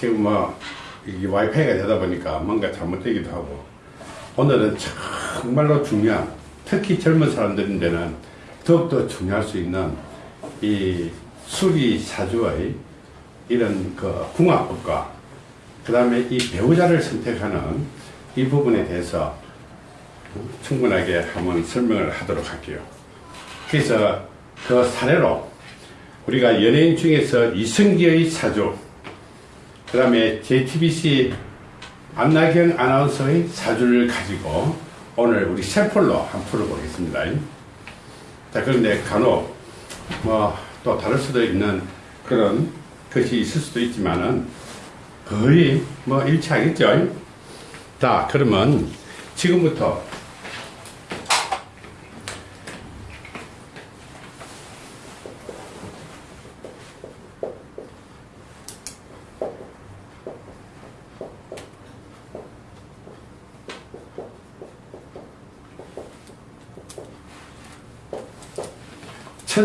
지금 뭐 이게 와이파이가 되다 보니까 뭔가 잘못되기도 하고 오늘은 정말로 중요한 특히 젊은 사람들인데는 더욱더 중요할 수 있는 이 수리 사주의 이런 그 궁합법과 그 다음에 이 배우자를 선택하는 이 부분에 대해서 충분하게 한번 설명을 하도록 할게요. 그래서 그 사례로 우리가 연예인 중에서 이승기의 사주, 그 다음에 JTBC 안나경 아나운서의 사주를 가지고 오늘 우리 샘플로 한번 풀어보겠습니다. 자, 그런데 간혹 뭐 또 다를 수도 있는 그런 것이 있을 수도 있지만은 거의 뭐 일치하겠죠. 자, 그러면 지금부터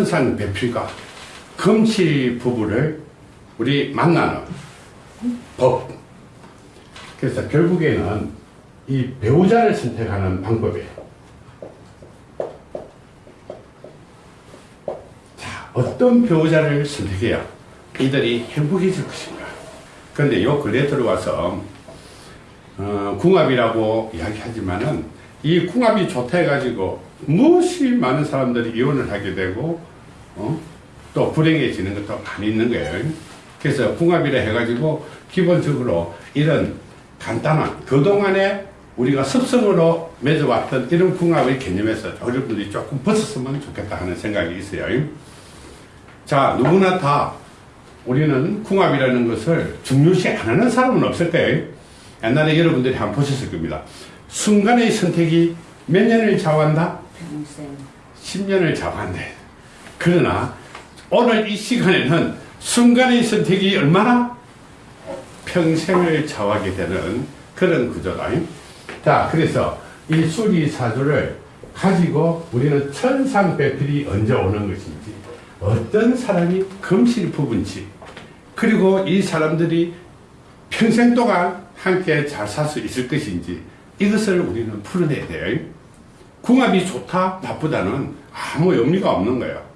천상 배필과 금실 부부를 우리 만나는 법. 그래서 결국에는 이 배우자를 선택하는 방법이에요. 자, 어떤 배우자를 선택해야 이들이 행복해질 것인가. 그런데 요 근래 들어와서 어, 궁합이라고 이야기하지만은 이 궁합이 좋다 해가지고 무엇이 많은 사람들이 이혼을 하게 되고 어? 또 불행해지는 것도 많이 있는 거예요. 그래서 궁합이라 해가지고 기본적으로 이런 간단한 그동안에 우리가 습성으로 맺어왔던 이런 궁합의 개념에서 여러분들이 조금 벗었으면 좋겠다 하는 생각이 있어요. 자, 누구나 다 우리는 궁합이라는 것을 중요시 안 하는 사람은 없을 거예요. 옛날에 여러분들이 한번 보셨을 겁니다. 순간의 선택이 몇 년을 좌우한다? 10년을 좌우한대. 그러나 오늘 이 시간에는 순간의 선택이 얼마나 평생을 좌우하게 되는 그런 구조다. 자, 그래서 이 수리사주를 가지고 우리는 천상배필이 언제 오는 것인지, 어떤 사람이 금실 부분지, 그리고 이 사람들이 평생 동안 함께 잘 살 수 있을 것인지, 이것을 우리는 풀어내야 돼요. 궁합이 좋다, 나쁘다는 아무 의미가 없는 거예요.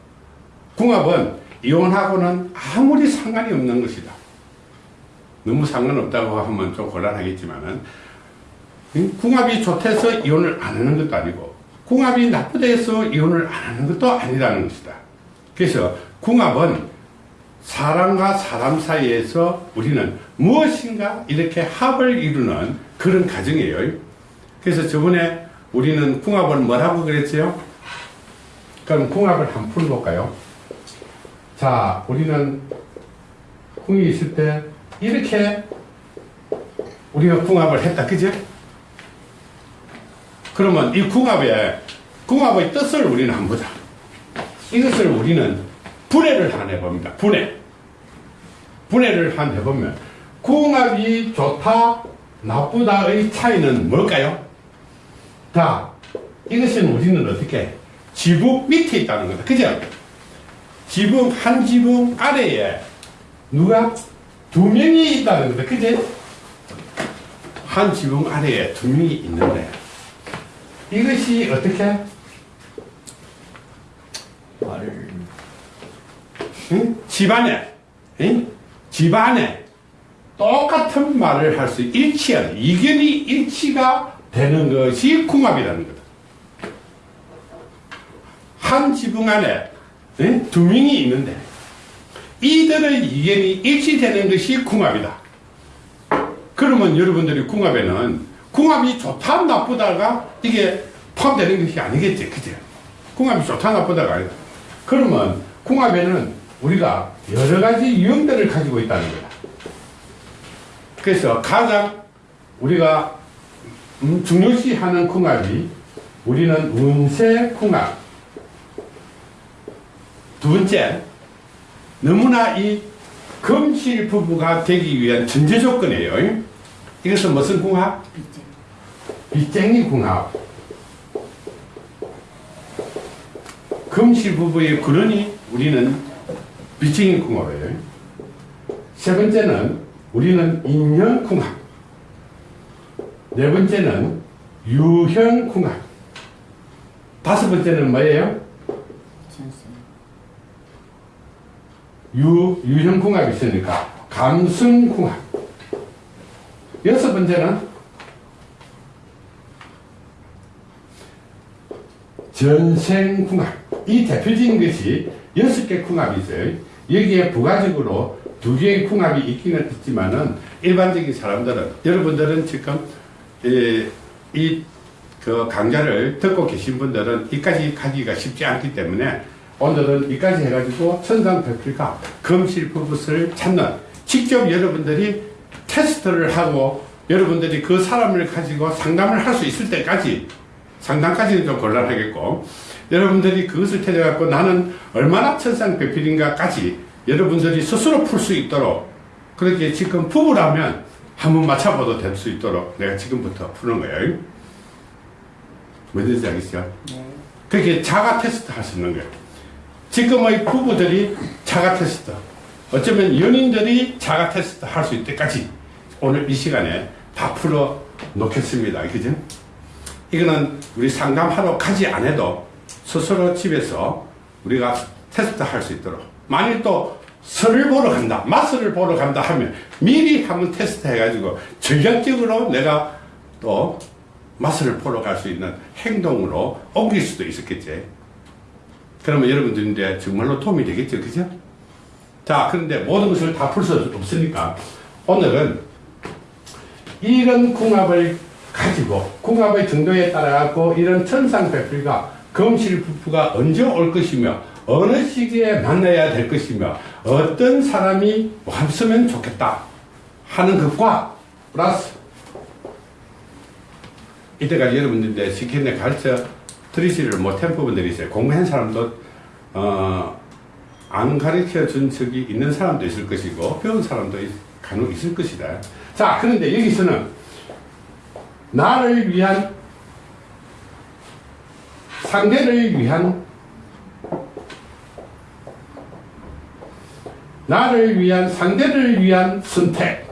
궁합은 이혼하고는 아무리 상관이 없는 것이다. 너무 상관없다고 하면 좀 곤란하겠지만은, 궁합이 좋대서 이혼을 안 하는 것도 아니고, 궁합이 나쁘대서 이혼을 안 하는 것도 아니라는 것이다. 그래서 궁합은 사람과 사람 사이에서 우리는 무엇인가 이렇게 합을 이루는 그런 과정이에요. 그래서 저번에 우리는 궁합을 뭐라고 그랬어요? 그럼 궁합을 한번 풀어볼까요? 자, 우리는 궁이 있을 때 이렇게 우리가 궁합을 했다, 그죠? 그러면 이 궁합의, 궁합의 뜻을 우리는 한번 보자. 이것을 우리는 분해를 한 해봅니다. 분해. 분해를 한 해보면, 궁합이 좋다, 나쁘다의 차이는 뭘까요? 자, 이것은 우리는 어떻게? 지붕 밑에 있다는 거다. 그죠? 지붕, 한 지붕 아래에 누가? 두 명이 있다는 거다. 그죠? 한 지붕 아래에 두 명이 있는데, 이것이 어떻게? 말을 응? 집안에, 응? 집안에 똑같은 말을 할 수 일치하는, 이견이 일치가 되는 것이 궁합이라는 거다. 한 지붕 안에 응? 두 명이 있는데, 이들의 이견이 일치되는 것이 궁합이다. 그러면 여러분들이 궁합에는 궁합이 좋다 나쁘다가 이게 포함되는 것이 아니겠지 그죠 궁합이 좋다 나쁘다가 아니다 그러면 궁합에는 우리가 여러 가지 유형들을 가지고 있다는 거다 그래서 가장 우리가 음, 중요시하는 궁합이 우리는 운세 궁합 두 번째 너무나 이 금실 부부가 되기 위한 전제 조건이에요 이것은 무슨 궁합? 빚쟁이 궁합. 금실 부부의 근원이 우리는 빚쟁이 궁합이에요. 세 번째는 우리는 인형궁합. 네 번째는 유형 궁합. 다섯 번째는 뭐예요? 전선. 유, 유형궁합이 있으니까 감승궁합. 여섯 번째는 전생궁합. 이 대표적인 것이 여섯 개 궁합이 있어요. 여기에 부가적으로 두 개의 궁합이 있기는 있지만은 일반적인 사람들은 여러분들은 지금 이그 강좌를 듣고 계신 분들은 이까지 가기가 쉽지 않기 때문에 오늘은 이까지 해가지고 천상백필과 금실부붓을 찾는 직접 여러분들이 테스트를 하고 여러분들이 그 사람을 가지고 상담을 할 수 있을 때까지 상담까지는 좀 곤란하겠고 여러분들이 그것을 찾아갖고 나는 얼마나 천상백필인가까지 여러분들이 스스로 풀 수 있도록 그렇게 지금 부부라면 한번 맞춰봐도 될 수 있도록 내가 지금부터 푸는 거예요. 뭔지 알겠죠? 네. 그렇게 자가 테스트 할 수 있는 거예요. 지금의 부부들이 자가 테스트, 어쩌면 연인들이 자가 테스트 할 수 있때까지 오늘 이 시간에 다 풀어 놓겠습니다. 그죠? 이거는 우리 상담하러 가지 않아도 스스로 집에서 우리가 테스트 할 수 있도록. 만일 또 선을 보러 간다, 맞선을 보러 간다 하면 미리 한번 테스트 해가지고 전략적으로 내가 또 맞선을 보러 갈 수 있는 행동으로 옮길 수도 있었겠지. 그러면 여러분들인데 정말로 도움이 되겠죠. 그죠? 자, 그런데 모든 것을 다 풀 수 없으니까 오늘은 이런 궁합을 가지고 궁합의 정도에 따라 갖고 이런 천생배필과 금실부부가 언제 올 것이며 어느 시기에 만나야 될 것이며 어떤 사람이 왔으면 좋겠다 하는 것과 플러스 이때까지 여러분들인데 시키는 가르쳐 드리지를 못한 부분들이 있어요. 공부한 사람도 어, 안 가르쳐 준 적이 있는 사람도 있을 것이고 배운 사람도 간혹 있을 것이다. 자 그런데 여기서는 나를 위한 상대를 위한 나를 위한 상대를 위한 선택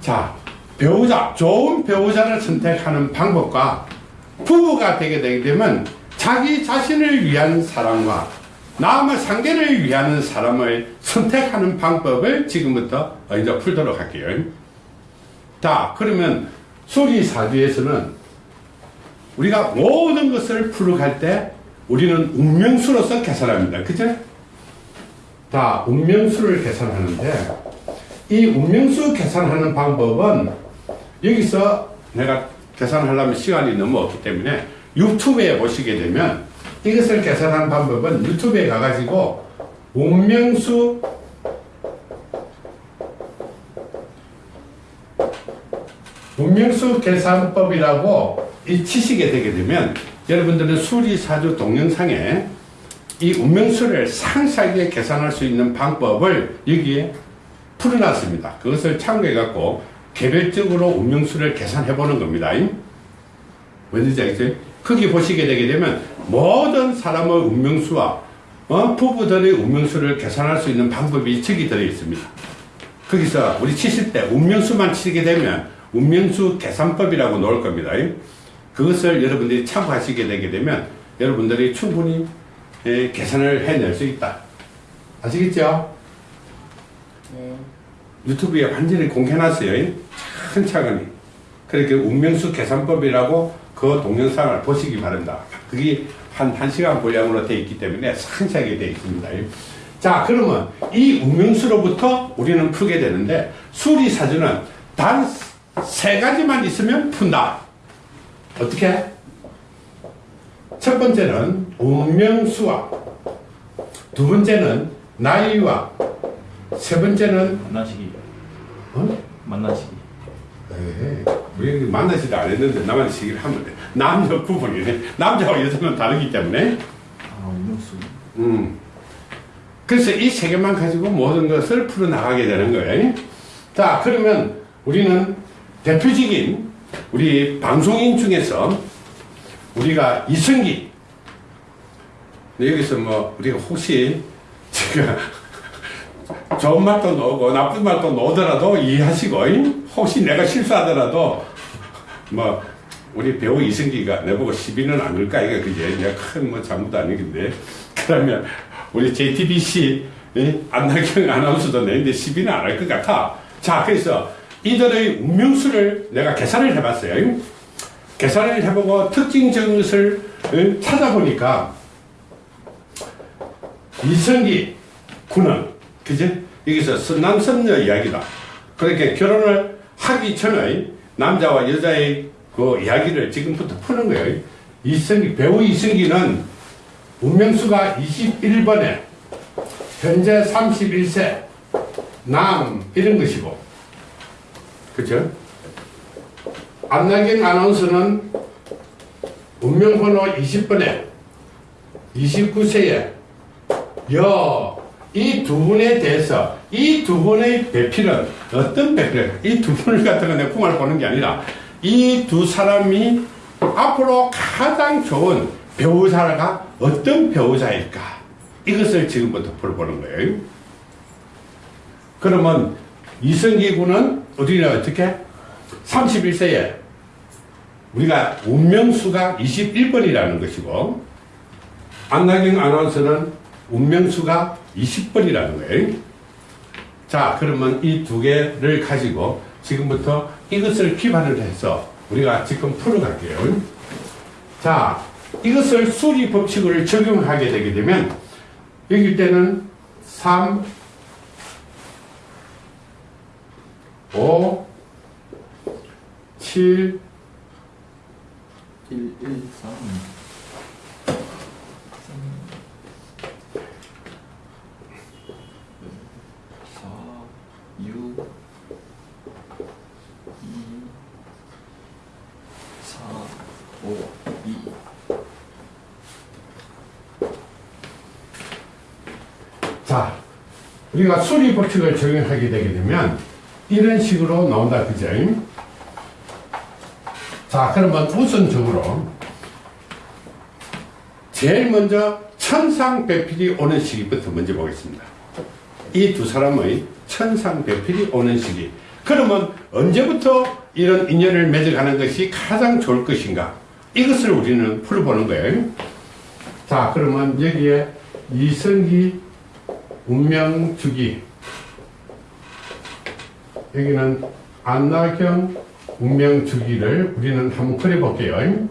자, 배우자, 좋은 배우자를 선택하는 방법과 부부가 되게 되면 자기 자신을 위한 사람과 남의 상대를 위하는 사람을 선택하는 방법을 지금부터 이제 풀도록 할게요. 자, 그러면 수리사주에서는 우리가 모든 것을 풀어갈 때 우리는 운명수로서 계산합니다. 그죠? 자, 운명수를 계산하는데 이 운명수 계산하는 방법은 여기서 내가 계산하려면 시간이 너무 없기 때문에 유튜브에 보시게 되면 이것을 계산하는 방법은 유튜브에 가가지고 운명수 운명수 계산법이라고 이 치시게 되게 되면 여러분들은 수리사주 동영상에 이 운명수를 상세하게 계산할 수 있는 방법을 여기에 풀어놨습니다. 그것을 참고해갖고 개별적으로 운명수를 계산해 보는 겁니다. 뭔지 알겠어요? 거기 보시게 되게 되면 모든 사람의 운명수와 어? 부부들의 운명수를 계산할 수 있는 방법이 책이 들어 있습니다. 거기서 우리 치실 때 운명수만 치게 되면 운명수 계산법이라고 나올 겁니다. 그것을 여러분들이 참고하시게 되게 되면 여러분들이 충분히 예, 계산을 해낼 수 있다. 아시겠죠? 네. 유튜브에 완전히 공개해놨어요. 차근차근히. 그렇게 운명수 계산법이라고 그 동영상을 보시기 바랍니다. 그게 한, 한 시간 분량으로 되어 있기 때문에 상세하게 되어 있습니다. 자, 그러면 이 운명수로부터 우리는 풀게 되는데, 수리사주는 단 세 가지만 있으면 푼다. 어떻게? 첫 번째는 운명수와, 두 번째는 나이와, 세 번째는 만나시기 어? 만나시기 에이, 우리 만나지도 안 했는데 나만 시기를 하면 돼. 남녀 구분이네. 남자와 여자는 다르기 때문에. 아 운명수 음. 그래서 이 세 개만 가지고 모든 것을 풀어나가게 되는 거예요. 자, 그러면 우리는 대표적인 우리 방송인 중에서 우리가 이승기 여기서 뭐 우리가 혹시 그러니까 좋은 말도 놓고 나쁜 말도 놓더라도 이해하시고 잉? 혹시 내가 실수하더라도 뭐 우리 배우 이승기가 내보고 시비는 안 걸까 이게 그게 내가 큰 뭐 잘못 아니긴데 그러면 우리 JTBC 이? 안나경 아나운서도 내는데 시비는 안 할 것 같아 자 그래서 이들의 운명수를 내가 계산을 해봤어요 잉? 계산을 해보고 특징 정것을 응? 찾아보니까 이성기 군은 그지? 여기서 선남선녀 이야기다. 그렇게 결혼을 하기 전에 남자와 여자의 그 이야기를 지금부터 푸는 거예요. 이성기 배우 이성기는 운명수가 21번에 현재 31세 남 이런 것이고. 그죠? 안나경 아나운서는 운명번호 20번에 29세에 여, 이 두 분에 대해서 이 두 분의 배필은 어떤 배필? 이두 분을 갖다가 내 궁을 보는 게 아니라 이 두 사람이 앞으로 가장 좋은 배우자가 어떤 배우자일까? 이것을 지금부터 풀어보는 거예요. 그러면 이성기 군은 우리는 어떻게? 31세에 우리가 운명수가 21번이라는 것이고 안나경 아나운서는 운명수가 20번이라는 거예요. 자, 그러면 이 두 개를 가지고 지금부터 이것을 기반을 해서 우리가 지금 풀어갈게요. 자, 이것을 수리 법칙을 적용하게 되게 되면 여기 때는 3, 5, 7, 1, 1, 3 4 6 2 4 5 2 자, 우리가 수리 법칙을 적용하게 되게 되면 이런 식으로 나온다, 그죠? 자, 그러면 우선적으로 제일 먼저 천상배필이 오는 시기부터 먼저 보겠습니다. 이 두 사람의 천상배필이 오는 시기. 그러면 언제부터 이런 인연을 맺어가는 것이 가장 좋을 것인가? 이것을 우리는 풀어보는 거예요. 자, 그러면 여기에 이성기 운명주기 여기는 안나경 운명주기를 우리는 한번 그려볼게요.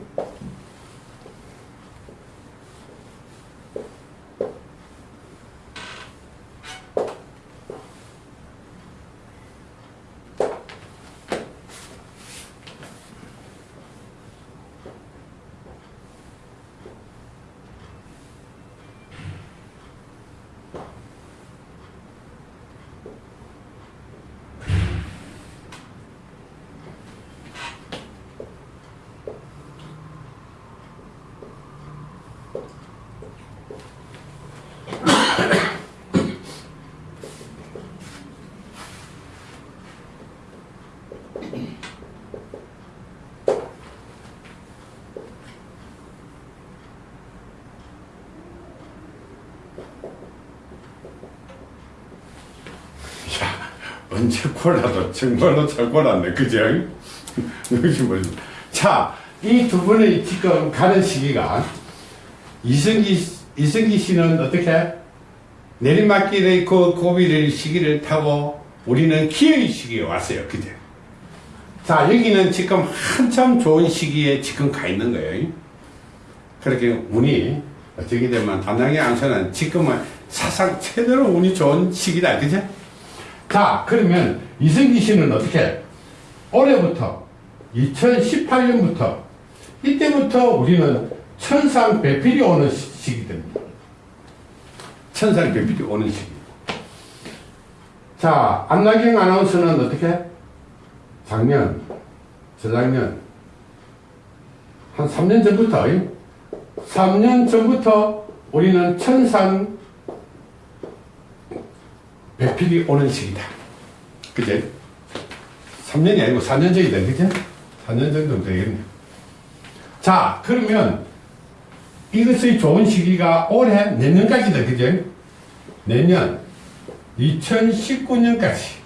야, 골라도 정말로 잘 골랐네, 그죠? 자, 이 두 분의 지금 가는 시기가 이승기, 이승기 씨는 어떻게 내리막길의 그 고비를 시기를 타고 우리는 기회의 시기에 왔어요, 그죠? 자, 여기는 지금 한참 좋은 시기에 지금 가 있는 거예요. 그렇게 운이 어떻게 되면 안나게 안서는 지금은 사상 최대로 운이 좋은 시기다, 그죠? 자, 그러면 이승기 씨는 어떻게? 올해부터 2018년부터 이때부터 우리는 천상 배필이 오는 시- 시기 됩니다. 천상 배필이 오는 시기. 자, 안나경 아나운서는 어떻게? 작년, 저작년, 한 3년 전부터, 3년 전부터 우리는 천상 배필이 오는 시기다. 그제? 3년이 아니고 4년 전이다. 그제? 4년 정도 되겠네. 자, 그러면 이것의 좋은 시기가 올해 내년까지다. 그제? 내년 2019년까지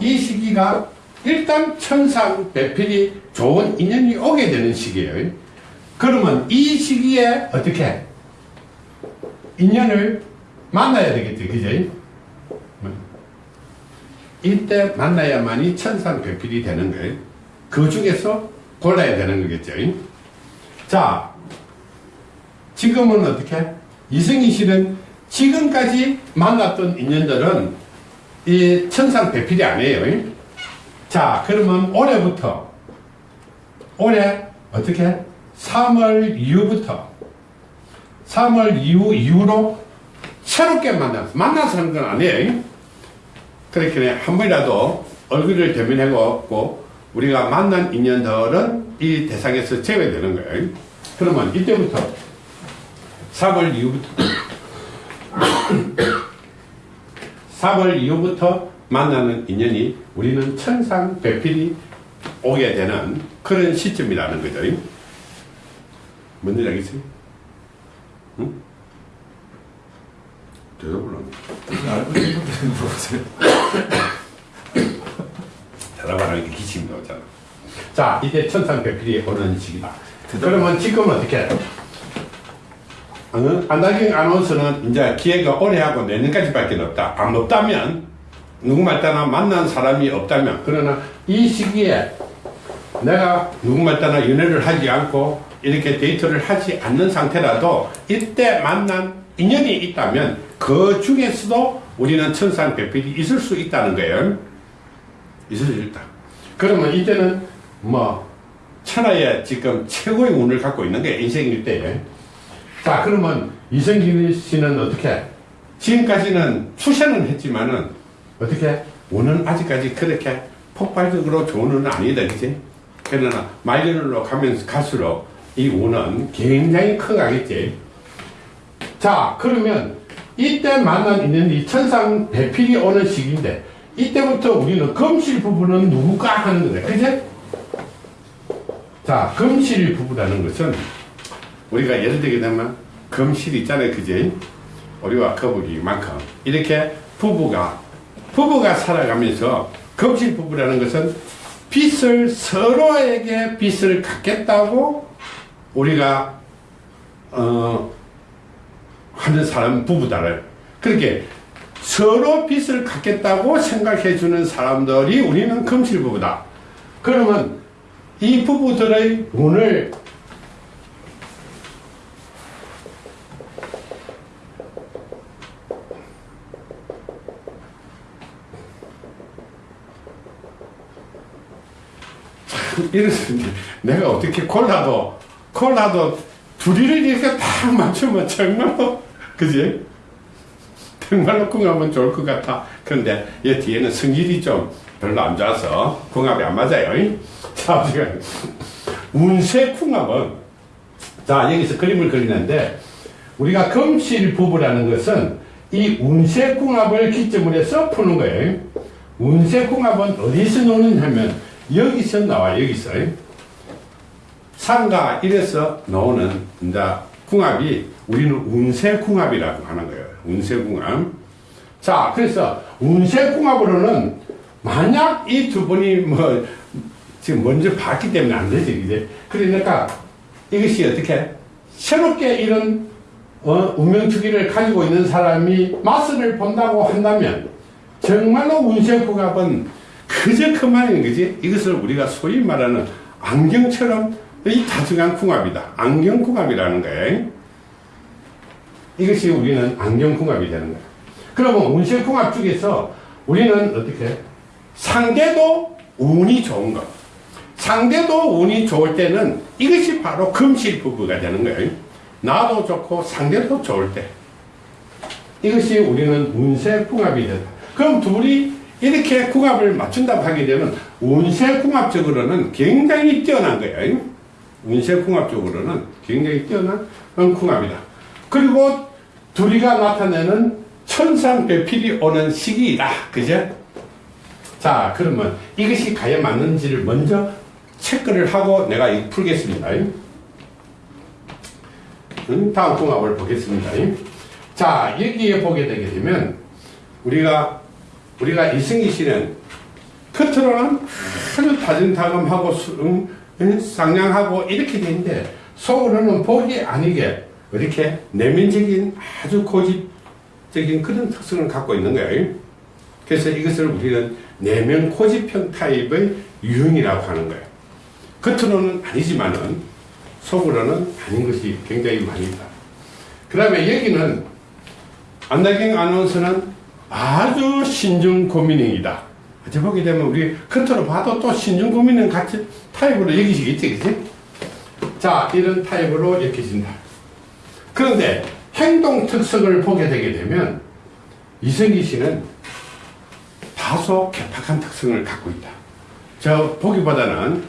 이 시기가 일단 천상 배필이 좋은 인연이 오게 되는 시기예요. 그러면 이 시기에 어떻게 인연을 만나야 되겠죠, 그죠? 이때 만나야만이 천상 배필이 되는 거예요. 그 중에서 골라야 되는 거겠죠. 자, 지금은 어떻게? 이승희 씨는 지금까지 만났던 인연들은 이 천상 배필이 아니에요. 자, 그러면 올해부터, 올해 어떻게? 3월 이후부터, 3월 이후, 이후로 새롭게 만나서, 만나서 하는 건 아니에요. 그렇게 한 번이라도 얼굴을 대면하고 우리가 만난 인연들은 이 대상에서 제외되는 거예요. 그러면 이때부터 3월 이후부터 3월 이후부터 만나는 인연이 우리는 천상 배필이 오게 되는 그런 시점이라는 거죠. 뭔지 알겠어요? 응? 대답을 안 해. 알고 있는 물어보세요. 대답 안 하니까 기침이 나오잖아. 자, 이제 천상 배필이 오는 시기다. 그러면 지금은 어떻게 해? 어? 안다경 아나운서는 이제 기회가 올해 하고 내년까지밖에 없다. 안 없다면, 누구 말 따나 만난 사람이 없다면, 그러나 이 시기에 내가 누구 말 따나 연애를 하지 않고 이렇게 데이트를 하지 않는 상태라도 이때 만난 인연이 있다면 그 중에서도 우리는 천상 배필이 있을 수 있다는 거예요. 있을 수 있다. 그러면 이때는 뭐 천하의 지금 최고의 운을 갖고 있는 게 인생일 때에 자 그러면 이성길 씨는 어떻게? 지금까지는 투세는 했지만은 어떻게? 운은 아직까지 그렇게 폭발적으로 좋은 운은 아니다 그지 그러나 말년으로 가면서 갈수록 이 운은 굉장히 커가겠지 자 그러면 이때 만난 인연이 천상 배필이 오는 시기인데 이때부터 우리는 금실 부부는 누구가 하는 거야 그지? 자 금실 부부라는 것은 우리가 예를 들게 되면 금실 있잖아요 그지? 우리와 거북이만큼 이렇게 부부가 부부가 살아가면서 금실 부부라는 것은 빚을 서로에게 빚을 갚겠다고 우리가 어 하는 사람 부부다를 그렇게 서로 빚을 갚겠다고 생각해 주는 사람들이 우리는 금실 부부다. 그러면 이 부부들의 운을 참 이랬는데 내가 어떻게 콜라도 콜라도 둘이를 이렇게 딱 맞추면 정말로 그지? 정말로 궁합은 좋을 것 같아. 그런데 이 뒤에는 성질이 좀 별로 안 좋아서 궁합이 안 맞아요. 자, 지금 운세 궁합은 자 여기서 그림을 그리는데 우리가 금실 부부라는 것은 이 운세 궁합을 기점으로 해서 푸는 거예요. 운세 궁합은 어디서 노느냐 하면 여기서 나와 여기서 상가 이래서 나오는 이제 궁합이 우리는 운세궁합이라고 하는 거예요. 운세궁합. 자, 그래서 운세궁합으로는 만약 이 두 분이 뭐 지금 먼저 봤기 때문에 안 되지, 이제. 그러니까 이것이 어떻게 새롭게 이런 어, 운명주기를 가지고 있는 사람이 맛을 본다고 한다면 정말로 운세궁합은 그저 그만인 거지. 이것을 우리가 소위 말하는 안경처럼 이 다중한 궁합이다. 안경궁합이라는 거예요. 이것이 우리는 안경궁합이 되는 거야. 그러면 운세궁합 중에서 우리는 어떻게? 상대도 운이 좋은 것. 상대도 운이 좋을 때는 이것이 바로 금실 부부가 되는 거예요. 나도 좋고 상대도 좋을 때. 이것이 우리는 운세궁합이 된다. 그럼 둘이 이렇게 궁합을 맞춘다고 하게 되면 운세궁합적으로는 굉장히 뛰어난 거예요. 운세궁합적으로는 굉장히 뛰어난 궁합이다. 그리고 둘이가 나타내는 천상 배필이 오는 시기이다. 그죠? 자, 그러면 이것이 과연 맞는지를 먼저 체크를 하고 내가 이 풀겠습니다. 음, 다음 궁합을 보겠습니다. 자, 여기에 보게 되게 되면 우리가 우리가 이승기 씨는 겉으로는 아주 음, 상냥하고 이렇게 되는데 속으로는 복이 아니게 이렇게 내면적인 아주 고집적인 그런 특성을 갖고 있는 거예요. 그래서 이것을 우리는 내면 고집형 타입의 유형이라고 하는 거예요. 겉으로는 아니지만은 속으로는 아닌 것이 굉장히 많이 있다. 그 다음에 여기는 안나경 아나운서는 아주 신중 고민형이다. 어째 보게 되면 우리 겉으로 봐도 또 신중 고민형 같이 타입으로 여기시겠지, 그지? 자, 이런 타입으로 여겨진다. 그런데 행동 특성을 보게 되게 되면 이성기 씨는 다소 개팍한 특성을 갖고 있다. 저 보기보다는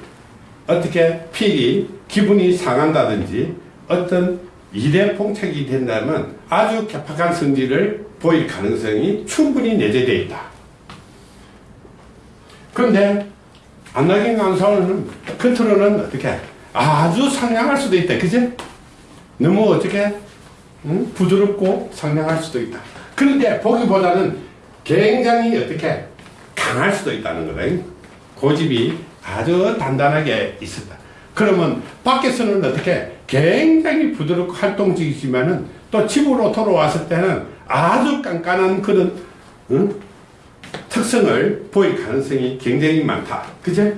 어떻게 필히 기분이 상한다든지 어떤 일에 봉착이 된다면 아주 개팍한 성질을 보일 가능성이 충분히 내재되어 있다. 그런데 안나경 강사는 겉으로는 어떻게 아주 상냥할 수도 있다. 그지? 너무 어떻게 응? 부드럽고 상냥할 수도 있다. 그런데 보기보다는 굉장히 어떻게 강할 수도 있다는 거다. 고집이 아주 단단하게 있었다. 그러면 밖에서는 어떻게 굉장히 부드럽고 활동적이지만은 또 집으로 돌아왔을 때는 아주 깐깐한 그런 응? 특성을 보일 가능성이 굉장히 많다. 그제?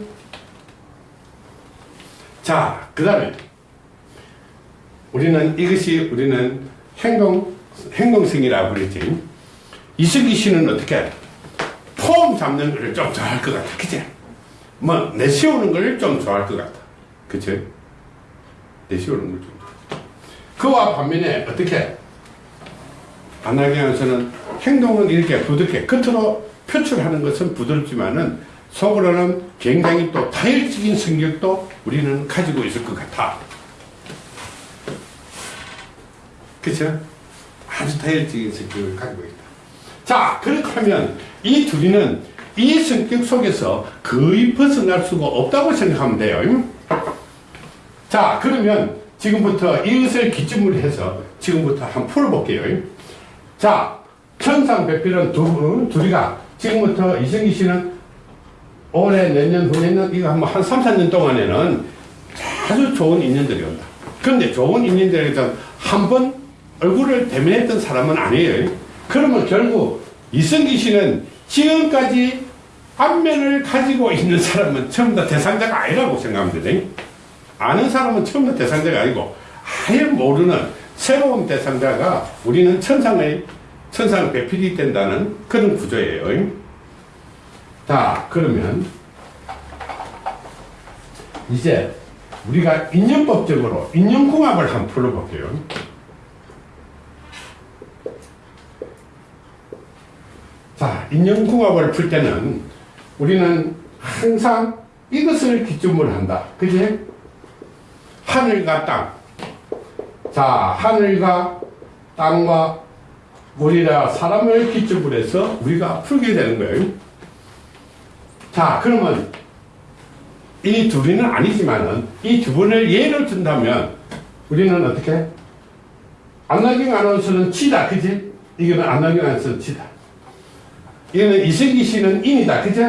자, 그 다음에 우리는 이것이 우리는 행동, 행동성이라고 그랬지. 이승기 씨는 어떻게 폼 잡는 걸 좀 좋아할 것 같아. 그치? 뭐, 내세우는 걸 좀 좋아할 것 같아. 그치? 내세우는 걸 좀. 그와 반면에 어떻게 안나경에서는 행동은 이렇게 부드럽게 겉으로 표출하는 것은 부드럽지만은 속으로는 굉장히 또 다혈적인 성격도 우리는 가지고 있을 것 같아. 그쵸? 아주 다혈적인 성격을 가지고 있다. 자, 그렇다면 이 둘이는 이 성격 속에서 거의 벗어날 수가 없다고 생각하면 돼요. 자, 그러면 지금부터 이것을 기점으로 해서 지금부터 한번 풀어볼게요. 자, 천상 배필은 두, 분, 둘이가 지금부터 이승기 씨는 올해 내년 후내년 이거 한번 한 3, 4년 동안에는 아주 좋은 인연들이 온다. 그런데 좋은 인연들에서 한번 얼굴을 대면했던 사람은 아니에요. 그러면 결국 이승기 씨는 지금까지 안면을 가지고 있는 사람은 전부 다 대상자가 아니라고 생각하면 되네. 아는 사람은 전부 다 대상자가 아니고 아예 모르는 새로운 대상자가 우리는 천상의 천상 배필이 된다는 그런 구조예요. 자, 그러면 이제 우리가 인연법적으로 인연궁합을 한번 풀어볼게요. 자, 인연궁합을 풀 때는 우리는 항상 이것을 기점으로 한다. 그지? 하늘과 땅. 자, 하늘과 땅과 우리가 사람을 기점으로 해서 우리가 풀게 되는 거예요. 자, 그러면 이 둘이는 아니지만은 이 두 분을 예를 든다면 우리는 어떻게? 안나경 아나운서는 치다, 그지? 이거는 안나경 아나운서는 치다. 이거는 이승기 씨는 인이다, 그지?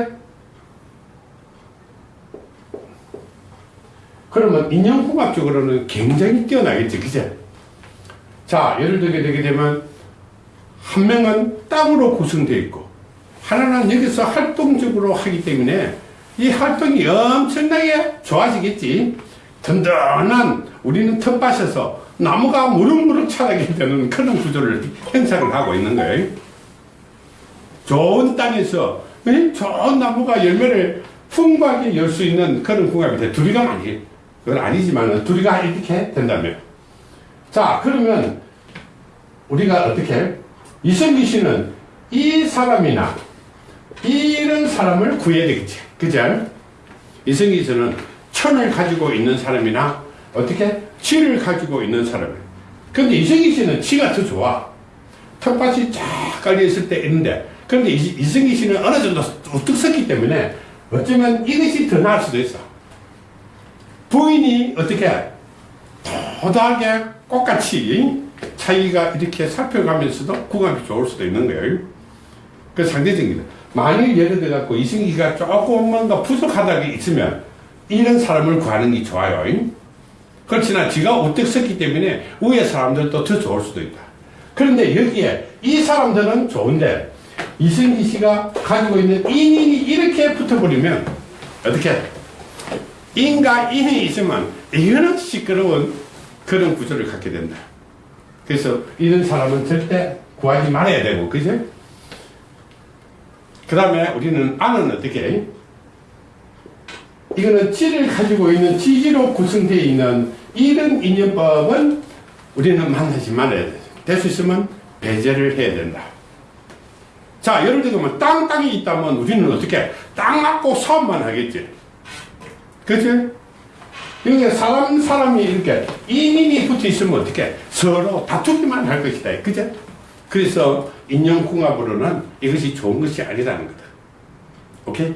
그러면 인연궁합적으로는 굉장히 뛰어나겠지, 그지? 자, 예를 들게 되게 되면 한 명은 땅으로 구성되어 있고 하나는 여기서 활동적으로 하기 때문에 이 활동이 엄청나게 좋아지겠지. 든든한 우리는 텃밭에서 나무가 무럭무럭 자라게 되는 그런 구조를 형성을 하고 있는 거예요. 좋은 땅에서 에? 좋은 나무가 열매를 풍부하게 열 수 있는 그런 돼. 둘이가 아니, 그건 아니지만 둘이가 이렇게 된다면. 자, 그러면 우리가 어떻게 이성기 씨는 이 사람이나 이런 사람을 구해야 되겠지. 그죠? 이성기 씨는 천을 가지고 있는 사람이나 어떻게 치를 가지고 있는 사람을. 근데 이성기 씨는 치가 더 좋아. 텃밭이 쫙 깔려있을 때 있는데, 그런데 이- 이성기 씨는 어느 정도 우뚝 섰기 때문에 어쩌면 이것이 더 나을 수도 있어. 부인이 어떻게 도도하게 꽃같이 차이가 이렇게 살펴가면서도 궁합이 좋을 수도 있는 거예요. 그 상대적입니다. 만일 예를 들어 갖고 이승기가 조금 뭔가 부족하다가 있으면 이런 사람을 구하는 게 좋아요. 그렇지만 지가 우뚝 섰기 때문에 위에 사람들도 더 좋을 수도 있다. 그런데 여기에 이 사람들은 좋은데 이승기 씨가 가지고 있는 인인이 이렇게 붙어버리면 어떻게 인과 인이 있으면 이거는 시끄러운 그런 구조를 갖게 된다. 그래서 이런 사람은 절대 구하지 말아야 되고, 그죠? 그 다음에 우리는 안은 어떻게? 해? 이거는 지를 가지고 있는 지지로 구성되어 있는 이런 인연법은 우리는 만나지 말아야 돼. 될 수 있으면 배제를 해야 된다. 자, 예를 들면 땅, 땅이 있다면 우리는 어떻게? 땅 갖고 사업만 하겠지. 그치? 여기 사람, 사람이 이렇게 인인이 붙어 있으면 어떻게? 서로 다투기만 할 것이다. 그죠? 그래서 인연궁합으로는 이것이 좋은 것이 아니라는 거다. 오케이?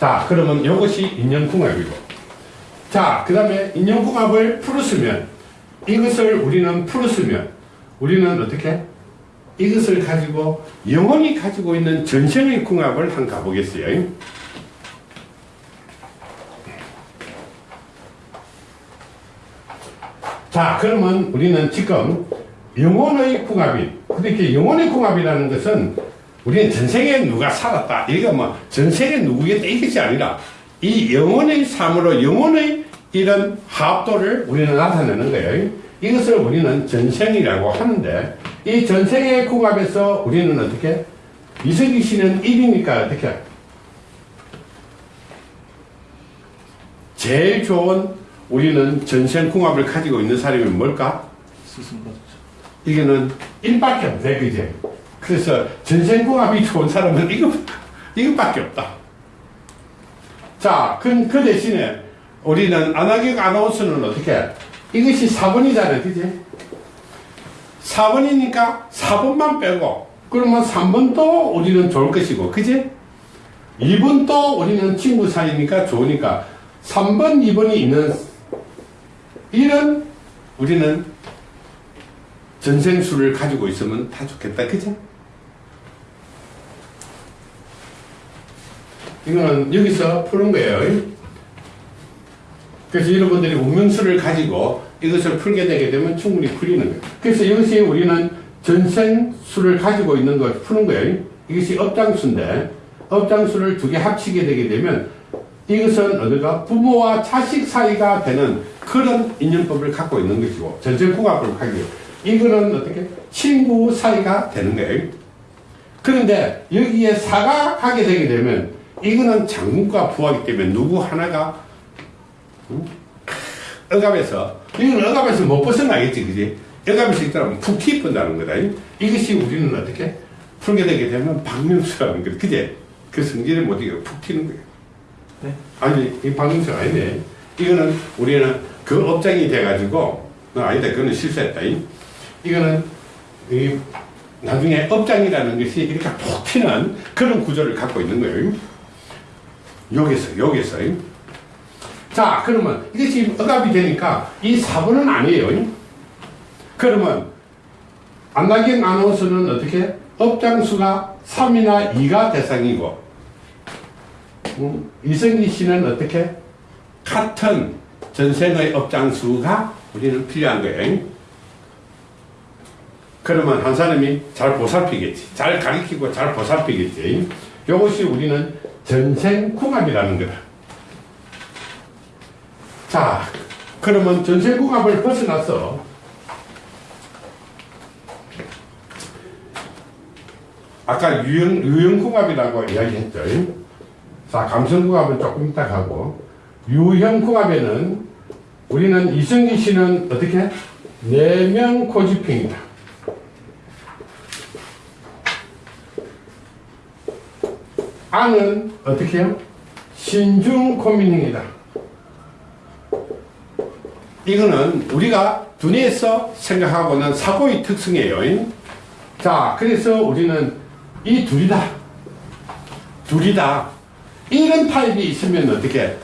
자, 그러면 이것이 인연궁합이고. 자, 그 다음에 인연궁합을 풀었으면, 이것을 우리는 풀었으면, 우리는 어떻게? 이것을 가지고 영원히 가지고 있는 전생의 궁합을 한번 가보겠어요. 자, 그러면 우리는 지금 영혼의 궁합인, 그렇게 영혼의 궁합이라는 것은 우리는 전생에 누가 살았다. 이게 뭐 전생에 누구겠다 이것이 아니라 이 영혼의 삶으로 영혼의 이런 합도를 우리는 나타내는 거예요. 이것을 우리는 전생이라고 하는데 이 전생의 궁합에서 우리는 어떻게 이석기 씨는 1이니까 어떻게 제일 좋은 우리는 전생 궁합을 가지고 있는 사람이 뭘까? 이거는 1밖에 없네, 그제? 그래서 전생 궁합이 좋은 사람은 이거, 이것밖에 없다. 자, 그, 그 대신에 우리는 안하객 아나운서는 어떻게? 이것이 4번이잖아요, 그지? 4번이니까 4번만 빼고, 그러면 3번도 우리는 좋을 것이고, 그지? 2번도 우리는 친구 사이니까 좋으니까, 3번, 2번이 있는, 이런 우리는 전생수를 가지고 있으면 다 좋겠다, 그지? 이거는 여기서 푸는 거예요. 그래서 여러분들이 운명수를 가지고 이것을 풀게 되게 되면 충분히 풀리는 거예요. 그래서 이것이 우리는 전생수를 가지고 있는 걸 푸는 거예요. 이것이 업장수인데 업장수를 두 개 합치게 되게 되면 이것은 어디가 부모와 자식 사이가 되는 그런 인연법을 갖고 있는 것이고 전생궁합을 하기로 이거는 어떻게 친구 사이가 되는 거예요. 그런데 여기에 사가 가게 되게 되면 이거는 장군과 부하기 때문에 누구 하나가 응? 억압에서. 이건 억압에서 못 벗어나겠지 그지? 억압에서 있다면 푹 튀어본다는 거다. 이것이 우리는 어떻게? 풀게 되게 되면 박명수라는 거다. 그제? 그 성질을 못 이겨. 푹 튀는 거예요 네. 아니 이 박명수가 아니네. 이거는 우리는 그 업장이 돼가지고 어, 아니다. 그거는 실수했다. 이. 이거는 이 나중에 업장이라는 것이 이렇게 푹 튀는 그런 구조를 갖고 있는 거예요. 여기서 여기서 자 그러면 이것이 억압이 되니까 이 4번은 아니에요. 그러면 안나경 아나운서는 어떻게? 업장수가 3이나 2가 대상이고 음, 이성기 씨는 어떻게? 같은 전생의 업장수가 우리는 필요한 거예요. 그러면 한 사람이 잘 보살피겠지. 잘 가르치고 잘 보살피겠지. 이것이 우리는 전생 궁합이라는 거다 자, 그러면 전생궁합을 벗어나서 아까 유형, 유형 궁합이라고 이야기했죠. 자, 감성 궁합은 조금 이따 가고 유형 궁합에는 우리는 이승기 씨는 어떻게? 내면 고집행이다. 안은 어떻게 해요? 신중 고민행이다. 이거는 우리가 두뇌에서 생각하고는 사고의 특성이에요. 자, 그래서 우리는 이 둘이다. 둘이다. 이런 타입이 있으면 어떻게?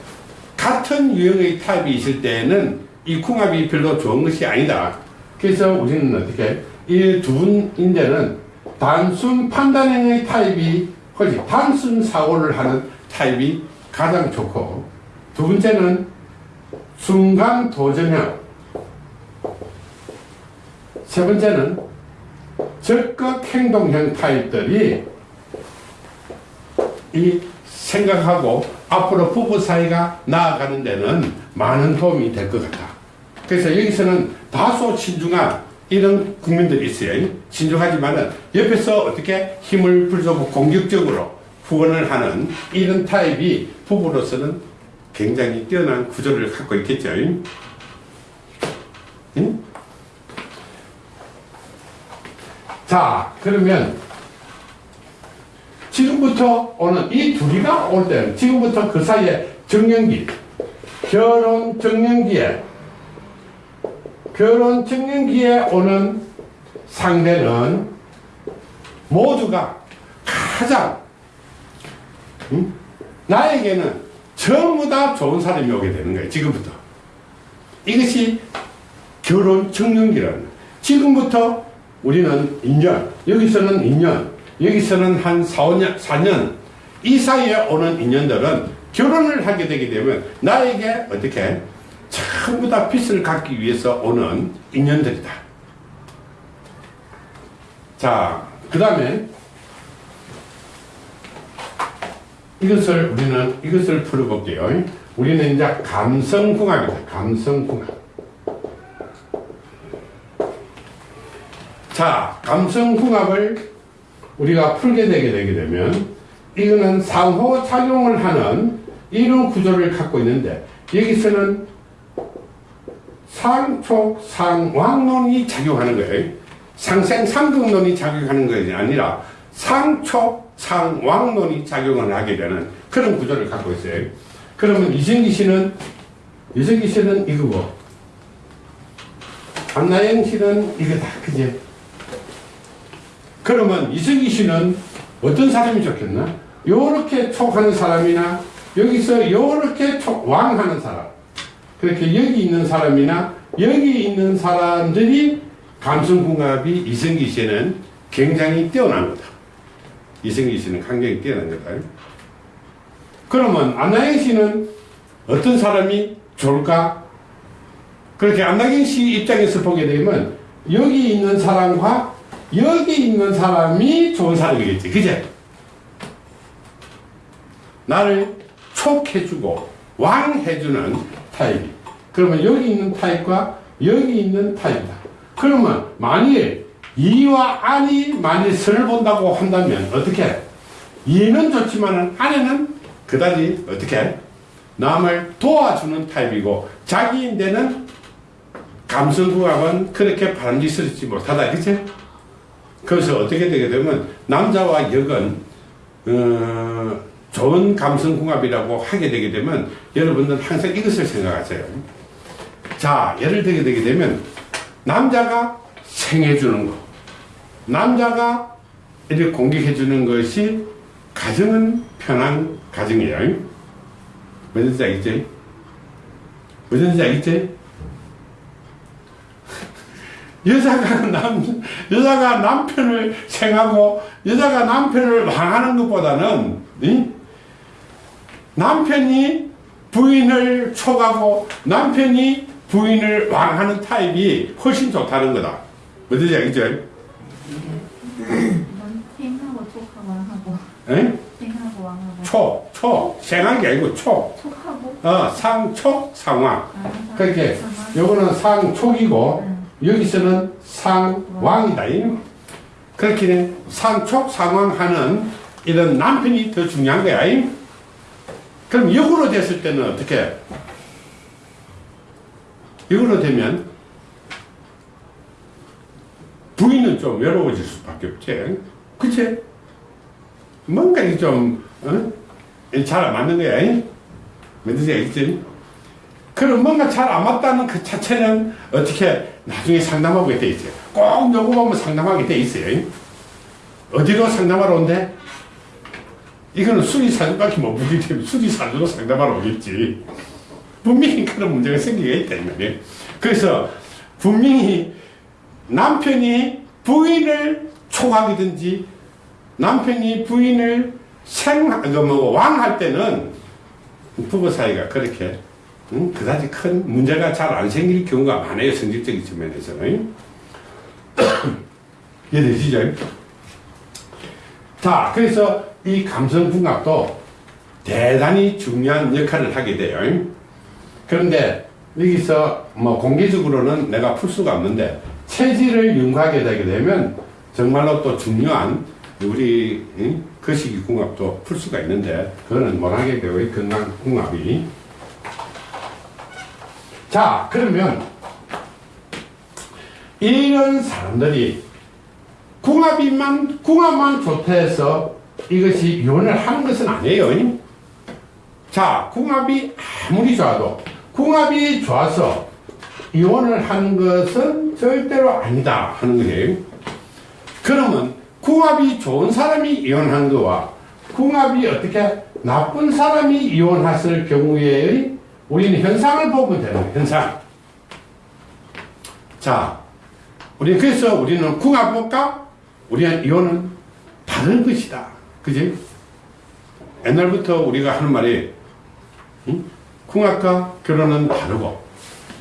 같은 유형의 타입이 있을 때는 이 궁합이 별로 좋은 것이 아니다. 그래서 우리는 어떻게 이 두 분인데는 단순 판단형의 타입이 훨씬 단순 사고를 하는 타입이 가장 좋고 두 번째는 순간 도전형 세 번째는 적극 행동형 타입들이 이 생각하고 앞으로 부부 사이가 나아가는 데는 많은 도움이 될 것 같다. 그래서 여기서는 다소 신중한 이런 국민들이 있어요. 신중하지만은 옆에서 어떻게 힘을 불주고 공격적으로 후원을 하는 이런 타입이 부부로서는 굉장히 뛰어난 구조를 갖고 있겠죠. 응? 자, 그러면 지금부터 오는 이 둘이가 올 때는 지금부터 그 사이에 정년기, 결혼 정년기에 결혼 정년기에 오는 상대는 모두가 가장 음? 나에게는 전부 다 좋은 사람이 오게 되는 거예요. 지금부터. 이것이 결혼 정년기라는 거예요. 지금부터 우리는 2년, 여기서는 2년, 여기서는 한 4, 5년, 4년, 이 사이에 오는 인연들은 결혼을 하게 되게 되면 나에게 어떻게 전부 다 빛을 갖기 위해서 오는 인연들이다. 자, 그 다음에 이것을 우리는 이것을 풀어볼게요. 우리는 이제 감성궁합이다. 감성궁합. 자, 감성궁합을 우리가 풀게 되게 되게 되면 이거는 상호 작용을 하는 이런 구조를 갖고 있는데 여기서는 상촉 상왕론이 작용하는 거예요. 상생 상등론이 작용하는 것이 아니라 상촉 상왕론이 작용을 하게 되는 그런 구조를 갖고 있어요. 그러면 이승기 씨는 이승기 씨는 이거고 안나영 씨는 이거다, 그지? 그러면 이승기 씨는 어떤 사람이 좋겠나? 요렇게 촉하는 사람이나 여기서 요렇게 촉, 왕하는 사람 그렇게 여기 있는 사람이나 여기 있는 사람들이 감성궁합이 이승기 씨는 굉장히 뛰어난 거다. 이승기 씨는 굉장히 뛰어난 거다. 그러면 안나영 씨는 어떤 사람이 좋을까? 그렇게 안나경 씨 입장에서 보게 되면 여기 있는 사람과 여기 있는 사람이 좋은 사람이겠지. 그제? 나를 촉해주고 왕해주는 타입이. 그러면 여기 있는 타입과 여기 있는 타입이다. 그러면 만일 이와 안이 만일 선을 본다고 한다면 어떻게? 이는 좋지만 안에는 그다지 어떻게? 남을 도와주는 타입이고 자기인데는 감성궁합은 그렇게 바람직스럽지 못하다. 그치? 그래서 어떻게 되게 되면 남자와 역은 어, 좋은 감성궁합이라고 하게 되게 되면 여러분들 항상 이것을 생각하세요. 자, 예를 들게 되게 되면 남자가 생해주는 거, 남자가 이렇게 공격해 주는 것이 가정은 편한 가정이에요. 무슨지 알겠지? 무슨지 알겠지? 여자가 남, 여자가 남편을 생하고 여자가 남편을 망하는 것보다는 이? 남편이 부인을 촉하고 남편이 부인을 왕하는 타입이 훨씬 좋다는 거다. 무슨지 알겠죠? 넌 생하고 촉하고 생하고 왕하고 초, 초, 생한 게 아니고 초. 촉하고 어, 상 촉, 상왕. 아, 그렇게 상황. 요거는 상 촉이고 응. 여기서는 상 왕이다. 이. 그렇게 상 촉, 상왕 하는 이런 남편이 더 중요한 거야. 이. 그럼 역으로 됐을 때는 어떻게? 역으로 되면 부인은 좀 외로워질 수밖에 없지. 그치? 뭔가 좀, 어? 잘안 맞는 거야. 이. 뭔지 알겠지? 그럼 뭔가 잘 안 맞다는 그 자체는 어떻게 나중에 상담하게 돼 있어요. 꼭 요구하면 상담하게 돼 있어요. 어디로 상담하러 온대? 이거는 수리사주밖에 못 보기 때문에 수리사주로 상담하러 오겠지. 분명히 그런 문제가 생기게 있다, 이 말이에요. 그래서 분명히 남편이 부인을 초하기든지 남편이 부인을 생, 그 뭐, 왕할 때는 부부 사이가 그렇게, 응? 그다지 큰 문제가 잘 안 생길 경우가 많아요. 성질적인 측면에서는. 이해되시죠? 자, 그래서 이 감성 궁합도 대단히 중요한 역할을 하게 돼요. 그런데 여기서 뭐 공개적으로는 내가 풀 수가 없는데 체질을 연구하게 되게 되면 정말로 또 중요한 우리 응? 거시기 궁합도 풀 수가 있는데 그거는 못하게 되고 이 건강 궁합이 자 그러면 이런 사람들이 궁합이만 궁합만 좋다 해서 이것이 이혼을 하는 것은 아니에요. 자, 궁합이 아무리 좋아도 궁합이 좋아서 이혼을 하는 것은 절대로 아니다 하는 거예요. 그러면 궁합이 좋은 사람이 이혼한 거와 궁합이 어떻게 나쁜 사람이 이혼했을 경우에 우리는 현상을 보면 되는 현상. 자, 우리 그래서 우리는 궁합과 우리는 이혼은 다른 것이다. 그지? 옛날부터 우리가 하는 말이 응? 궁합과 결혼은 다르고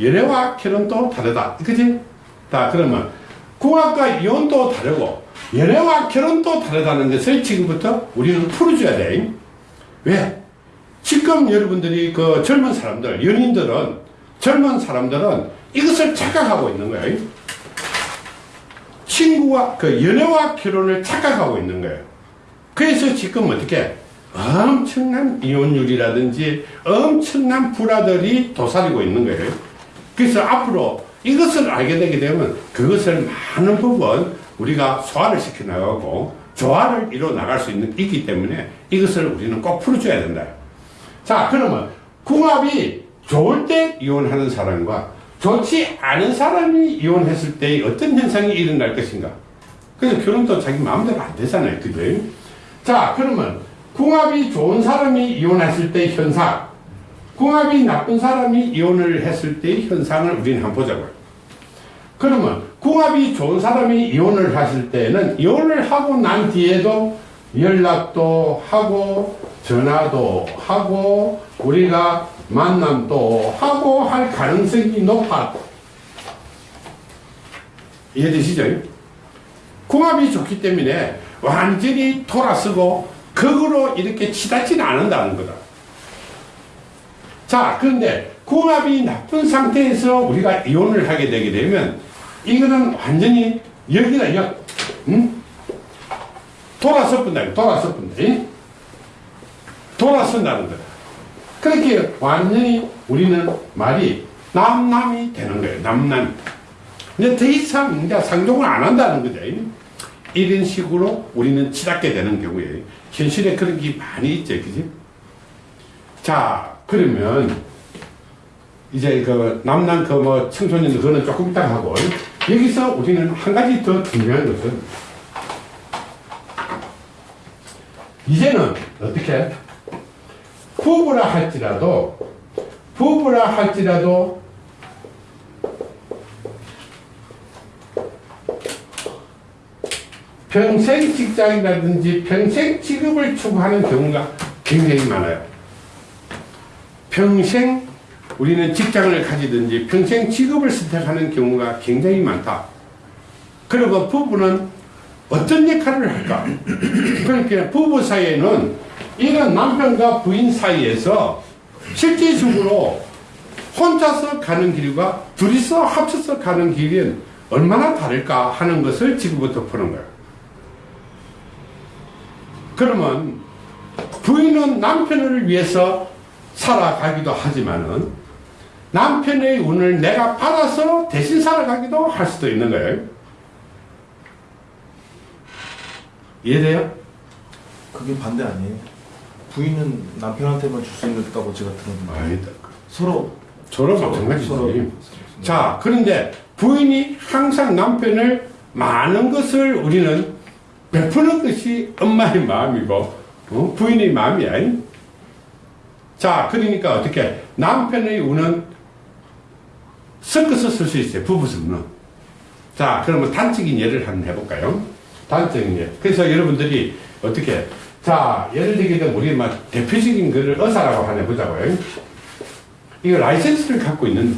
연애와 결혼도 다르다. 그지? 다 그러면 궁합과 이혼도 다르고 연애와 결혼도 다르다는 것을 지금부터 우리는 풀어줘야 돼. 왜? 지금 여러분들이 그 젊은 사람들, 연인들은 젊은 사람들은 이것을 착각하고 있는 거예요. 친구와 그 연애와 결혼을 착각하고 있는 거예요. 그래서 지금 어떻게 엄청난 이혼율이라든지 엄청난 불화들이 도사리고 있는 거예요. 그래서 앞으로 이것을 알게 되게 되면 그것을 많은 부분 우리가 소화를 시켜 나가고 조화를 이뤄 나갈 수 있는 있기 때문에 이것을 우리는 꼭 풀어줘야 된다. 자, 그러면 궁합이 좋을 때 이혼하는 사람과 좋지 않은 사람이 이혼했을 때 어떤 현상이 일어날 것인가? 그래서 결혼도 자기 마음대로 안 되잖아요. 그죠? 자, 그러면 궁합이 좋은 사람이 이혼했을 때 현상, 궁합이 나쁜 사람이 이혼을 했을 때의 현상을 우리는 한번 보자고요. 그러면 궁합이 좋은 사람이 이혼을 했을 때는 이혼을 하고 난 뒤에도 연락도 하고 전화도 하고 우리가 만남도 하고 할 가능성이 높아. 이해되시죠? 궁합이 좋기 때문에 완전히 돌아서고 극으로 이렇게 치닫지는 않는다는 거다. 자, 그런데 궁합이 나쁜 상태에서 우리가 이혼을 하게 되게 되면 이거는 완전히 여기다 역, 응? 돌아서 본다, 돌아서 본다. 응? 돌아선다는 거다. 그렇게 완전히 우리는 말이 남남이 되는 거예요. 남남. 근데 더 이상 이제 상종을 안 한다는 거죠. 이런 식으로 우리는 치닫게 되는 경우에 현실에 그런 게 많이 있죠. 그지? 자, 그러면 이제 그 남남 그 뭐 청소년들 그거는 조금 이따 하고 여기서 우리는 한 가지 더 중요한 것은 이제는 어떻게 부부라 할지라도 부부라 할지라도 평생 직장이라든지 평생 직업을 추구하는 경우가 굉장히 많아요. 평생 우리는 직장을 가지든지 평생 직업을 선택하는 경우가 굉장히 많다. 그리고 부부는 어떤 역할을 할까? 그러니까 부부 사이에는 이런 남편과 부인 사이에서 실질적으로 혼자서 가는 길과 둘이서 합쳐서 가는 길은 얼마나 다를까 하는 것을 지금부터 푸는 거예요. 그러면 부인은 남편을 위해서 살아가기도 하지만은 남편의 운을 내가 받아서 대신 살아가기도 할 수도 있는 거예요. 이해돼요? 그게 반대 아니에요? 부인은 남편한테만 줄 수 있다고 제가 들었는데. 서로 서로 마찬가지지. 서로 자, 그런데 부인이 항상 남편을 많은 것을 우리는 베푸는 것이 엄마의 마음이고, 어? 부인의 마음이야. 자, 그러니까 어떻게? 남편의 운은 섞어서 쓸 수 있어요. 부부 성능. 자, 그러면 단적인 예를 한번 해볼까요? 단적인 예. 그래서 여러분들이 어떻게, 자, 예를 들게 되면 우리 막 대표적인 거를 의사라고 하나 보자고요. 이거 라이센스를 갖고 있는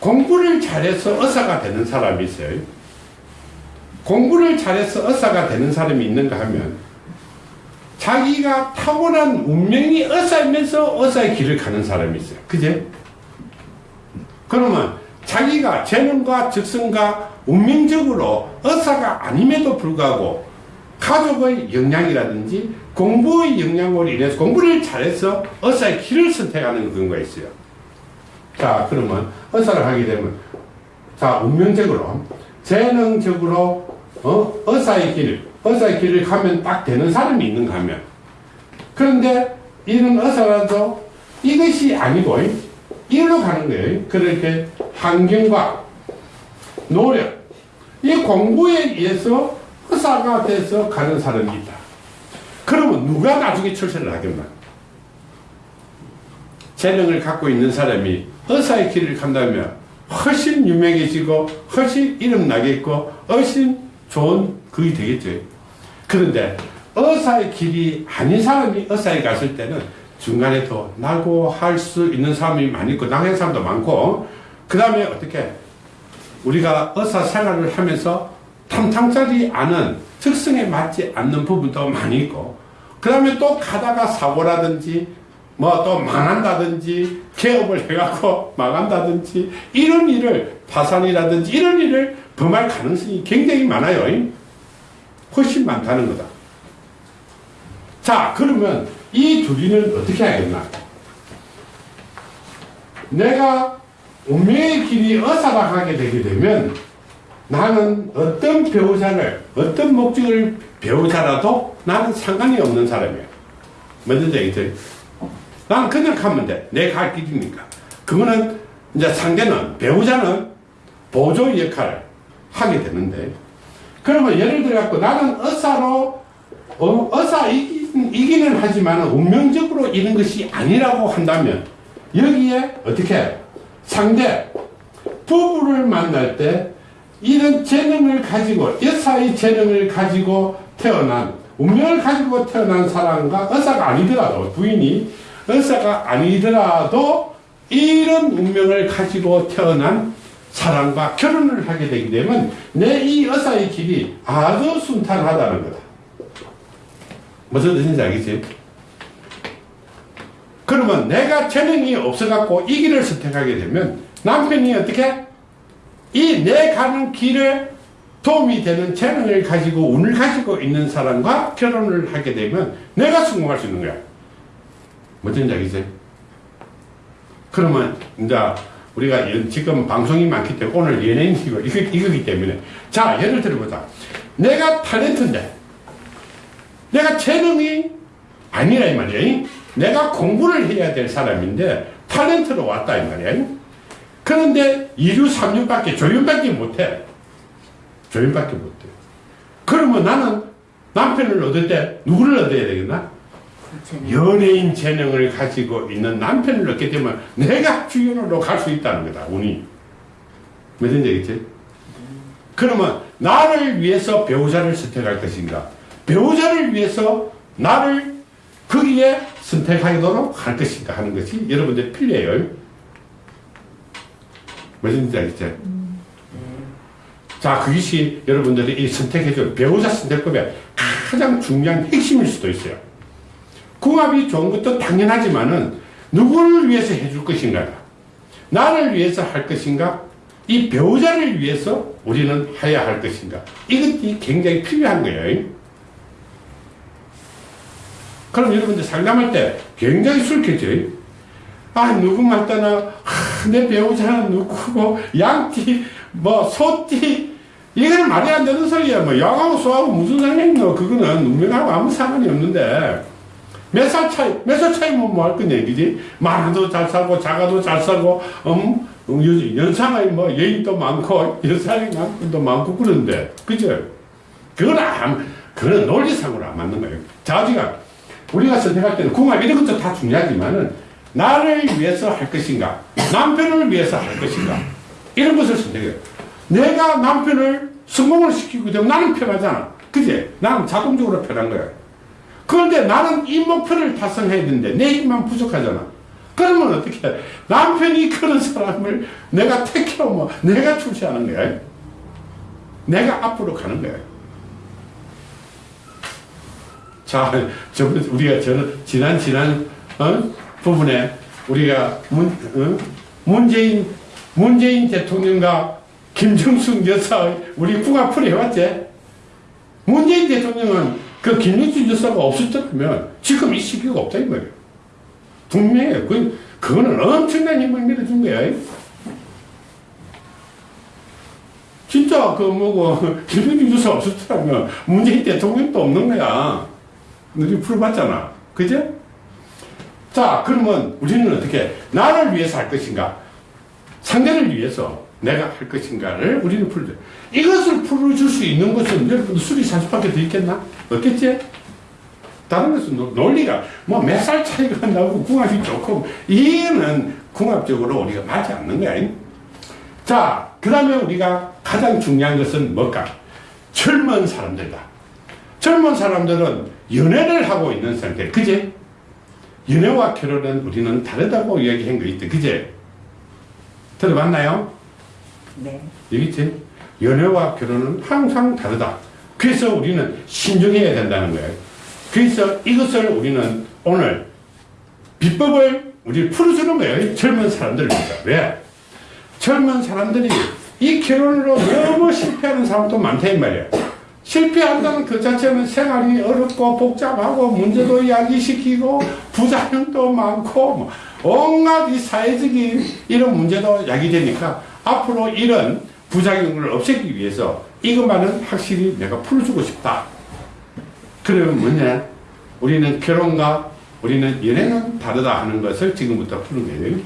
공부를 잘해서 의사가 되는 사람이 있어요. 공부를 잘해서 의사가 되는 사람이 있는가 하면 자기가 타고난 운명이 의사이면서 의사의 길을 가는 사람이 있어요. 그제? 그러면 자기가 재능과 즉성과 운명적으로 의사가 아님에도 불구하고 가족의 영향이라든지 공부의 영향으로 인해서 공부를 잘해서 의사의 길을 선택하는 거 있어요. 자, 그러면 의사를 하게 되면 자, 운명적으로 재능적으로 어? 의사의 길, 의사의 길을 가면 딱 되는 사람이 있는가 하면 그런데 이런 의사라도 이것이 아니고 일로 가는 거예요. 그렇게 환경과 노력, 이 공부에 의해서 의사가 돼서 가는 사람이 있다. 그러면 누가 나중에 출세를 하겠나? 재능을 갖고 있는 사람이 의사의 길을 간다면 훨씬 유명해지고 훨씬 이름 나겠고 훨씬 좋은 그게 되겠죠. 그런데 의사의 길이 아닌 사람이 의사에 갔을 때는 중간에 더 나고 할 수 있는 사람이 많이 있고 나가는 사람도 많고 그 다음에 어떻게 우리가 의사 생활을 하면서 탐탐짜리 않은 특성에 맞지 않는 부분도 많이 있고 그 다음에 또 가다가 사고라든지 뭐 또 망한다든지 개업을 해갖고 망한다든지 이런 일을 파산이라든지 이런 일을 범할 가능성이 굉장히 많아요. 훨씬 많다는 거다. 자 그러면 이 둘이는 어떻게 하겠나? 내가 운명의 길이 가게 되게 되면 나는 어떤 배우자를 어떤 목적을 배우자라도 나는 상관이 없는 사람이야. 뭔지 알겠지? 나는 그냥 가면 돼. 내 갈 길이니까. 그거는 이제 상대는 배우자는 보조 역할을 하게 되는데 그러면 예를 들어 갖고 나는 의사로 어, 의사 이긴, 이기는 하지만 운명적으로 이런 것이 아니라고 한다면 여기에 어떻게 상대 부부를 만날 때 이런 재능을 가지고 여사의 재능을 가지고 태어난 운명을 가지고 태어난 사람과 의사가 아니더라도 부인이 의사가 아니더라도 이런 운명을 가지고 태어난 사람과 결혼을 하게 되게 되면 내 이 의사의 길이 아주 순탄하다는 거다. 무슨 뜻인지 알겠지? 그러면 내가 재능이 없어갖고 이 길을 선택하게 되면 남편이 어떻게? 이 내 가는 길에 도움이 되는 재능을 가지고 운을 가지고 있는 사람과 결혼을 하게 되면 내가 성공할 수 있는 거야. 무슨 얘기지? 그러면 이제 우리가 지금 방송이 많기 때문에 오늘 연예인이고 이거, 이거기 때문에 자 예를 들어보자. 내가 탤런트인데 내가 재능이 아니라 이 말이야. 내가 공부를 해야 될 사람인데 탤런트로 왔다 이 말이야. 그런데 2류 3류밖에 조연밖에 못해. 조연밖에 못해. 그러면 나는 남편을 얻을 때 누구를 얻어야 되겠나? 연예인 재능을 가지고 있는 남편을 얻게 되면 내가 주연으로 갈 수 있다는 거다. 운이. 무슨 얘기지? 그러면 나를 위해서 배우자를 선택할 것인가? 배우자를 위해서 나를 거기에 선택하도록 할 것인가 하는 것이 여러분들 필요해요. 무슨 얘기지? 자, 그것이 여러분들이 이 선택해줄 배우자 선택법의 가장 중요한 핵심일 수도 있어요. 궁합이 좋은 것도 당연하지만은 누구를 위해서 해줄 것인가? 나를 위해서 할 것인가? 이 배우자를 위해서 우리는 해야 할 것인가? 이것이 굉장히 필요한 거예요. 그럼 여러분들 상담할 때 굉장히 술캐죠. 아, 누구 맞다나, 아, 내 배우자는 누구고, 양띠, 뭐, 소띠, 이거는 말이 안 되는 소리야. 뭐, 양하고 소하고 무슨 상관이 있노? 그거는 운명하고 아무 상관이 없는데, 몇 살 차이, 몇 살 차이면 뭐할 거냐, 그지? 많아도 잘 살고, 작아도 잘 살고, 음, 연- 연상의 뭐, 여인도 많고, 여상의 남편도 많고, 그런데, 그죠? 그건 안, 그건 논리상으로 안 맞는 거예요. 자지가, 우리가 선택할 때는 궁합 이런 것도 다 중요하지만은, 나를 위해서 할 것인가, 남편을 위해서 할 것인가, 이런 것을 선택해요. 내가 남편을 성공을 시키고 되면 나는 편하잖아. 그지? 나는 자동적으로 편한 거야. 그런데 나는 이 목표를 달성해야 되는데 내 힘만 부족하잖아. 그러면 어떻게 해? 남편이 그런 사람을 내가 택해오면 내가 출세하는 거야. 내가 앞으로 가는 거야. 자, 저번 우리가 저는 지난 지난 어? 부분에 우리가 문, 어? 문재인 문재인 대통령과 김정숙 여사의 우리 궁합을 해왔지. 문재인 대통령은 그 김정숙 여사가 없었다면 지금 이 시기가 없다 이 말이에요. 분명해요. 그 그거는 엄청난 힘을 밀어준 거야. 진짜 그 뭐고 김정숙 여사 없었다면 문재인 대통령도 없는 거야. 우리 풀어봤잖아. 그제? 자, 그러면 우리는 어떻게, 나를 위해서 할 것인가? 상대를 위해서 내가 할 것인가를 우리는 풀죠. 이것을 풀어줄 수 있는 것은 여러분 술이 40밖에 더 있겠나? 없겠지? 다른 것은 노- 논리가 뭐 몇 살 차이가 나고 궁합이 좋고 이거는 궁합적으로 우리가 맞지 않는 거야. 자, 그 다음에 우리가 가장 중요한 것은 뭘까? 젊은 사람들이다. 젊은 사람들은 연애를 하고 있는 상태. 그제? 연애와 결혼은 우리는 다르다고 이야기한 거 있대. 그제? 들어봤나요? 네. 여기 있지? 연애와 결혼은 항상 다르다. 그래서 우리는 신중해야 된다는 거예요. 그래서 이것을 우리는 오늘 비법을 우리 풀어주는 거예요. 젊은 사람들을 위해서. 왜? 젊은 사람들이 이 결혼으로 너무 실패하는 사람도 많다 이 말이에요. 실패한다는 그 자체는 생활이 어렵고 복잡하고 문제도 야기시키고 부작용도 많고 뭐 온갖 이 사회적인 이런 문제도 야기되니까 앞으로 이런 부작용을 없애기 위해서 이것만은 확실히 내가 풀어주고 싶다. 그러면 뭐냐? 우리는 결혼과 우리는 연애는 다르다 하는 것을 지금부터 푸는 거예요.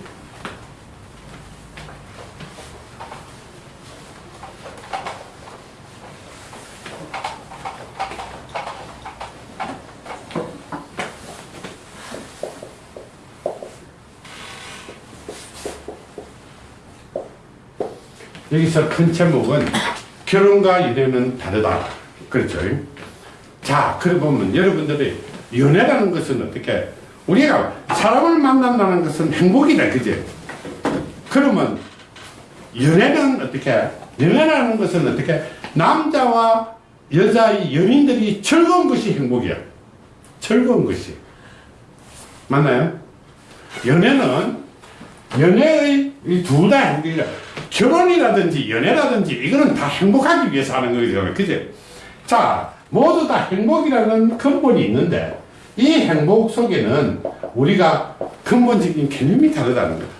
여기서 큰 제목은 결혼과 연애는 다르다. 그렇죠. 자, 그래 보면 여러분들이 연애라는 것은 어떻게 우리가 사람을 만난다는 것은 행복이다. 그지? 그러면 연애는 어떻게 연애라는 것은 어떻게 남자와 여자의 연인들이 즐거운 것이 행복이야. 즐거운 것이. 맞나요? 연애는 연애의 두다 행복이야. 결혼이라든지 연애라든지 이거는 다 행복하기 위해서 하는 거죠. 그죠? 자, 모두 다 행복이라는 근본이 있는데 이 행복 속에는 우리가 근본적인 개념이 다르다는 거다.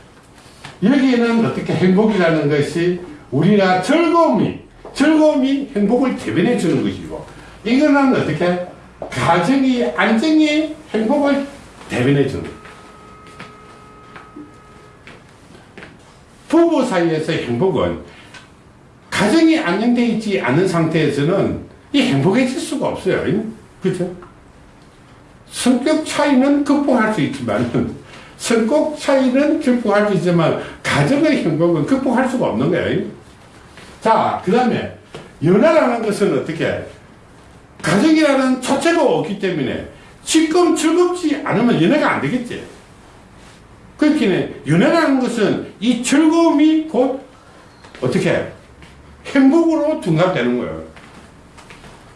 여기에는 어떻게 행복이라는 것이 우리가 즐거움이, 즐거움이 행복을 대변해 주는 것이고 이거는 어떻게 가정이, 안정이 행복을 대변해 주는 거다. 부부 사이에서의 행복은 가정이 안정되어 있지 않은 상태에서는 이 행복해질 수가 없어요. 그죠? 성격 차이는 극복할 수 있지만, 성격 차이는 극복할 수 있지만, 가정의 행복은 극복할 수가 없는 거예요. 자, 그 다음에, 연애라는 것은 어떻게, 가정이라는 자체가 없기 때문에, 지금 즐겁지 않으면 연애가 안 되겠지. 그렇게 연애라는 것은 이 즐거움이 곧 어떻게 행복으로 둔갑되는 거예요.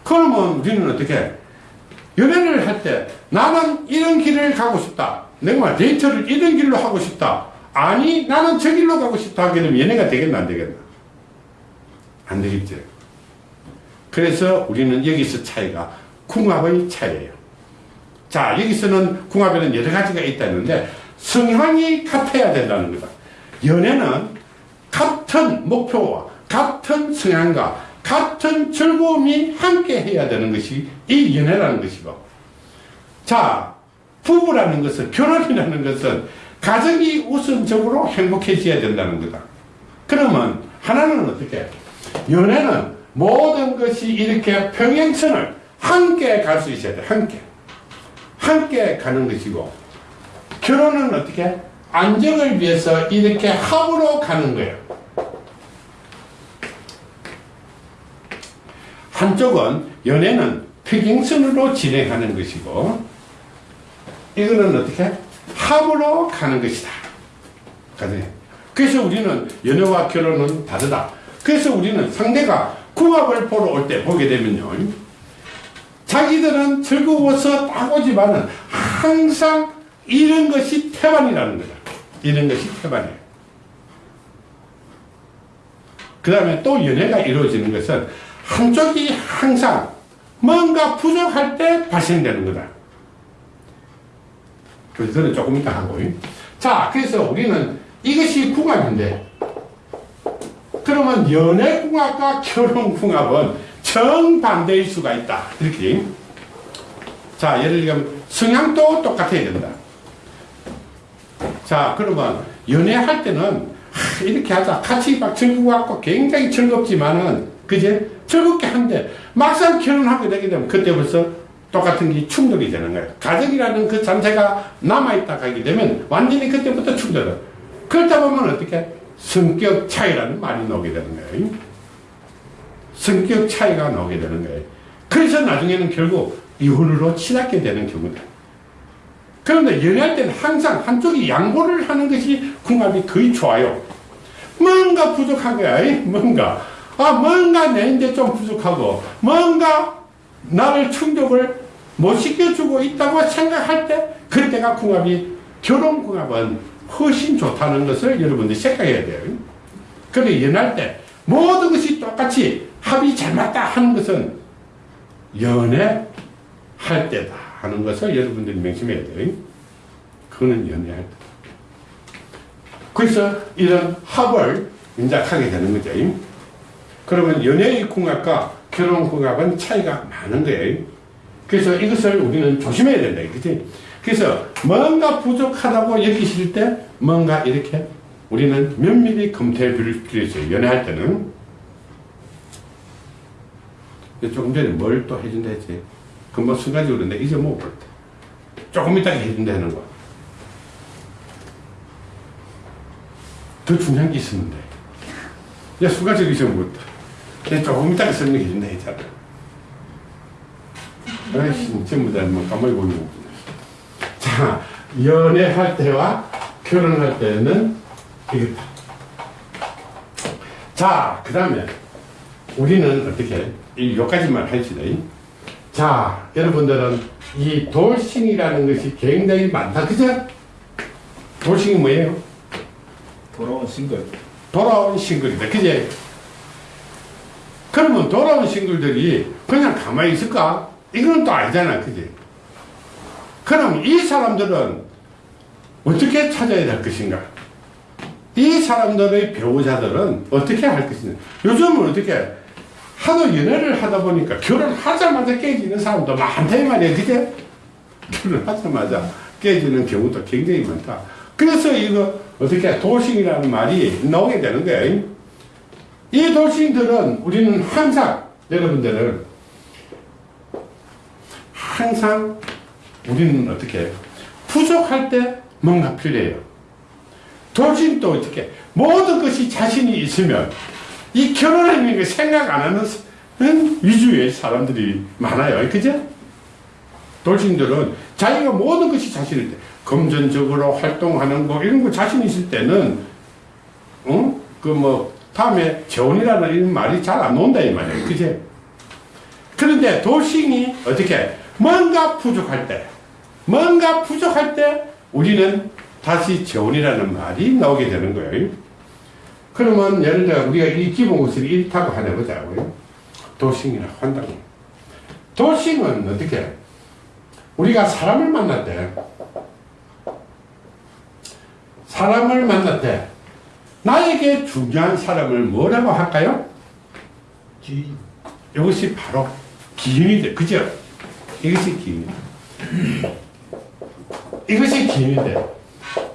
그러면 우리는 어떻게 연애를 할 때 나는 이런 길을 가고 싶다. 내가 말 데이트를 이런 길로 하고 싶다. 아니 나는 저 길로 가고 싶다 하게 되면 연애가 되겠나 안 되겠나? 안 되겠죠. 그래서 우리는 여기서 차이가 궁합의 차이예요. 자 여기서는 궁합에는 여러 가지가 있다는데 성향이 같아야 된다는 거다. 연애는 같은 목표와 같은 성향과 같은 즐거움이 함께 해야 되는 것이 이 연애라는 것이고. 자, 부부라는 것은, 결혼이라는 것은 가정이 우선적으로 행복해져야 된다는 거다. 그러면 하나는 어떻게? 연애는 모든 것이 이렇게 평행선을 함께 갈 수 있어야 돼. 함께. 함께 가는 것이고. 결혼은 어떻게? 안정을 위해서 이렇게 합으로 가는 거예요. 한쪽은 연애는 평행선으로 진행하는 것이고 이거는 어떻게? 합으로 가는 것이다. 그래서 우리는 연애와 결혼은 다르다. 그래서 우리는 상대가 궁합을 보러 올 때 보게 되면요. 자기들은 즐거워서 따고지만은 항상 이런 것이 태반이라는 거다. 이런 것이 태반이에요. 그 다음에 또 연애가 이루어지는 것은 한쪽이 항상 뭔가 부족할 때 발생되는 거다. 그래서 조금 이따 하고. 자, 그래서 우리는 이것이 궁합인데, 그러면 연애 궁합과 결혼 궁합은 정반대일 수가 있다. 이렇게. 자, 예를 들면 성향도 똑같아야 된다. 자, 그러면 연애할 때는 하, 이렇게 하자. 같이 막 즐거워갖고 굉장히 즐겁지만은, 그제? 즐겁게 한데, 막상 결혼하게 되게 되면 그때 벌써 똑같은 게 충돌이 되는 거예요. 가정이라는 그 잔재가 남아있다 가게 되면 완전히 그때부터 충돌을. 그렇다 보면 어떻게? 성격 차이라는 말이 나오게 되는 거예요. 성격 차이가 나오게 되는 거예요. 그래서 나중에는 결국 이혼으로 치닫게 되는 경우다. 그런데 연애할 때는 항상 한쪽이 양보를 하는 것이 궁합이 거의 좋아요. 뭔가. 이? 뭔가. 아, 뭔가 내인데 좀 부족하고, 뭔가 나를 충족을 못 시켜주고 있다고 생각할 때, 그때가 궁합이, 결혼 궁합은 훨씬 좋다는 것을 여러분들이 생각해야 돼요. 그런데 연애할 때 모든 것이 똑같이 합이 잘 맞다 하는 것은 연애할 때다 하는 것을 여러분들이 명심해야 돼요. 그거는 연애할 때. 그래서 이런 합을 인작하게 되는 거죠. 그러면 연애의 궁합과 결혼 궁합은 차이가 많은 거예요. 그래서 이것을 우리는 조심해야 된다. 그치? 그래서 뭔가 부족하다고 여기실 때 뭔가 이렇게 우리는 면밀히 검토해 볼 필요 있어요. 연애할 때는. 조금 전에 뭘 또 해준다 했지? 금방 순간적으로 내 잊어먹을 때. 조금 이따가 해준다 하는 거. 더 중요한 게 있었는데. 야, 순간적으로 잊어먹었다. 조금 이따가 설명해 준다 했잖아. 아이씨, 전부 다뭐 까먹고 있는 거. 자, 연애할 때와 결혼할 때는 이거다. 자, 그 다음에 우리는 어떻게, 이 요까지만 합시다. 자, 여러분들은 이 돌싱이라는 것이 굉장히 많다. 그죠? 돌싱이 뭐예요? 돌아온 싱글. 돌아온 싱글이다. 그제? 그러면 돌아온 싱글들이 그냥 가만히 있을까? 이건 또 아니잖아. 그지? 그럼 이 사람들은 어떻게 찾아야 될 것인가? 이 사람들의 배우자들은 어떻게 할 것인가? 요즘은 어떻게 하도 연애를 하다 보니까 결혼하자마자 깨지는 사람도 많다 이 말이야. 그제? 결혼하자마자 깨지는 경우도 굉장히 많다. 그래서 이거 어떻게 돌싱이라는 말이 나오게 되는 거예요. 이 돌싱들은 우리는 항상 여러분들은 항상 우리는 어떻게 부족할 때 뭔가 필요해요. 돌싱도 어떻게 모든 것이 자신이 있으면 이 결혼하는 거 생각 안 하는 사- 응? 위주의 사람들이 많아요. 그죠? 돌싱들은 자기가 모든 것이 자신일 때 금전적으로 활동하는 거 이런 거 자신 있을 때는 어? 그뭐 다음에 재혼이라는 말이 잘안 나온다 이 말이에요. 그제? 그런데 돌싱이 어떻게 뭔가 부족할 때 뭔가 부족할 때 우리는 다시 재혼이라는 말이 나오게 되는 거예요. 그러면 예를 들어 우리가 이 기본 것을 일타고 하나 보자고요. 도싱이라고 한다고. 도싱은 어떻게? 우리가 사람을 만날 때, 사람을 만날 때, 나에게 중요한 사람을 뭐라고 할까요? 기. 이것이 바로 기운이 돼. 그죠? 이것이 기운이 이것이 기운인데,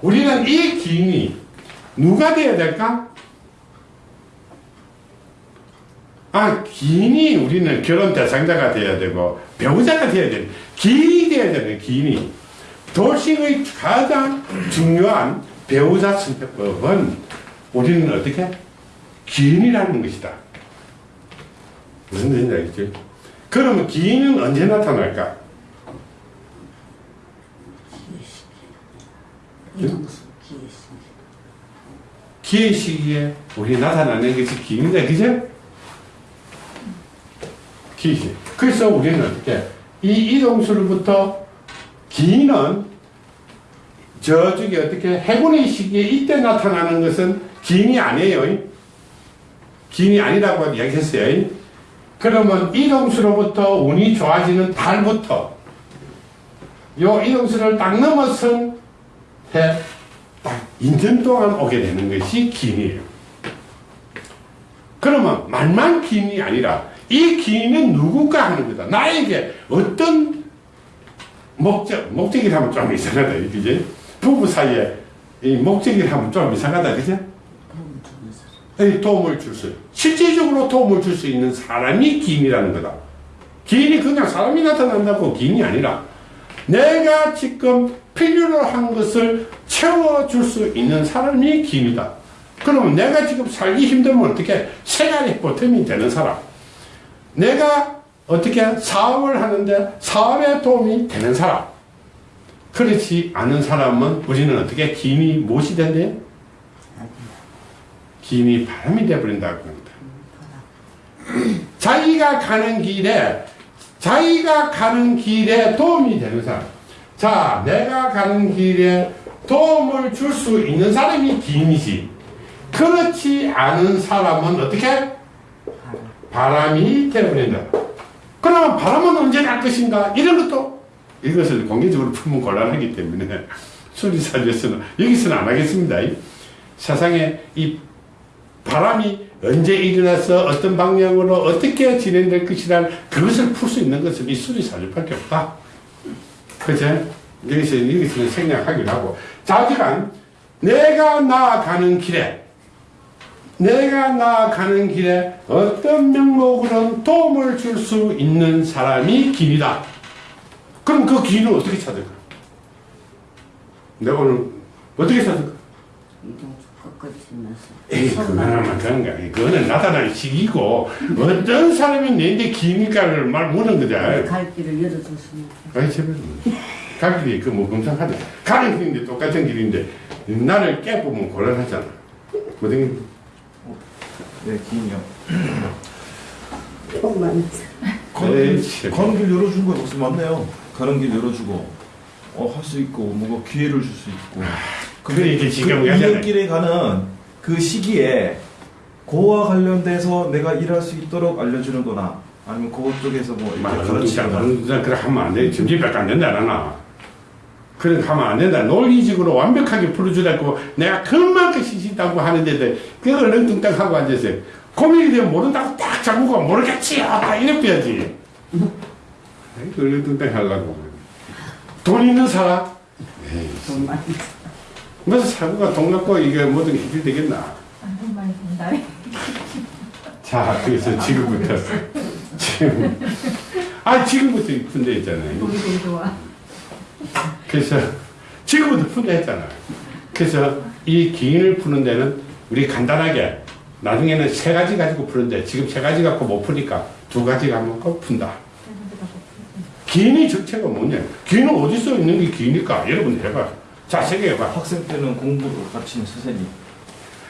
우리는 이 기운이 누가 되어야 될까? 아, 기인이 우리는 결혼 대상자가 되어야 되고, 배우자가 되어야 되는, 기인이 되어야 되는, 기인이. 도식의 가장 중요한 배우자 선택법은 우리는 어떻게? 기인이라는 것이다. 무슨 뜻인지 알겠지? 그러면 기인은 언제 나타날까? 기의 시기에 우리 나타나는 것이 기인이다, 그죠? 기시. 그래서 우리는 이 이동수로부터 기인은 저쪽에 어떻게 해군의 시기에 이때 나타나는 것은 기인이 아니에요. 기인이 아니라고 이야기했어요. 그러면 이동수로부터 운이 좋아지는 달부터 요 이동수를 딱 넘어선 해, 딱 인전 동안 오게 되는 것이 기인이에요. 그러면 말만 기인이 아니라 이 기인은 누군가 하는 거다. 나에게 어떤 목적, 목적이라 하면 좀 이상하다. 그지? 부부 사이에 이 목적이라 하면 좀 이상하다. 그죠? 도움을 줄 수, 실질적으로 도움을 줄 수 있는 사람이 기인이라는 거다. 기인이 그냥 사람이 나타난다고 기인이 아니라 내가 지금 필요로 한 것을 채워줄 수 있는 사람이 기인이다. 그러면 내가 지금 살기 힘들면 어떻게 생활의 보탬이 되는 사람. 내가 어떻게 사업을 하는데 사업에 도움이 되는 사람. 그렇지 않은 사람은 우리는 어떻게 기인이 무엇이 된대? 기인이 바람이 되어버린다고 합니다. 자기가 가는 길에, 자기가 가는 길에 도움이 되는 사람. 자, 내가 가는 길에 도움을 줄 수 있는 사람이 기인이지. 그렇지 않은 사람은 어떻게? 바람이 되어버린다. 그러면 바람은 언제 날 것인가? 이런 것도 이것을 공개적으로 풀면 곤란하기 때문에 수리사주에서는 여기서는 안 하겠습니다. 세상에 이 바람이 언제 일어나서 어떤 방향으로 어떻게 진행될 것이란 그것을 풀 수 있는 것은 이 수리사주밖에 없다. 그죠? 여기서, 여기서는 생략하기로 하고. 자지간 내가 나아가는 길에 내가 나아가는 길에 어떤 명목으로는 도움을 줄 수 있는 사람이 길이다. 그럼 그 길을 어떻게 찾을까? 내가 오늘 어떻게 찾을까? 에이, 그거는 그런 거야. 그거는 나타날 시기고, 어떤 사람이 내인데 기니까를 말 못한 거다. 갈 길을 열어줬습니다. 아이, 제발. 갈 길이 그뭐 검상하다. 가는 길인데 똑같은 길인데, 나를 깨보면 곤란하잖아. 뭐든, 네, 에이, 길, 참. 가는 길 열어준 거 무슨 맞네요. 가는 길 열어주고, 어, 할 수 있고, 뭔가 기회를 줄 수 있고. 그게 이게 지금 그. 인연길에 가는 그 시기에 그와 관련돼서 내가 일할 수 있도록 알려주는 거나 아니면 그것 쪽에서 뭐 이렇게 가르치거나 그래 그래 하면 안 돼. 점집밖에 안 된다, 나나. 그래 하면 안 된다. 논리적으로 완벽하게 풀어주라고 내가 그만큼 시시다고 하는데도 그걸 얼렁뚱땅 하고 앉아서 고민이 되면 모른다고 딱 잡고 모르겠지요. 다 이랬어야지. 얼렁뚱땅 하려고. 돈 있는 사람? 에이, 돈만. 무슨 사고가 돈 갖고 이게 뭐든 해결 되겠나? 안 많이 된다. 자, 그래서 지금부터. 지금. 아, 지금부터 푼다 했잖아요. 보기 되게 좋아. 그래서 지금부터 푼다 했잖아요. 그래서 이 기인을 푸는 데는 우리 간단하게 나중에는 세 가지 가지고 푸는데 지금 세 가지 갖고 못 푸니까 두 가지 갖고 푼다. 기인의 정체가 뭐냐? 기인은 어디서 있는 게 기인일까? 여러분 해봐. 자, 세계해봐. 학생 때는 공부를 가르치는 선생님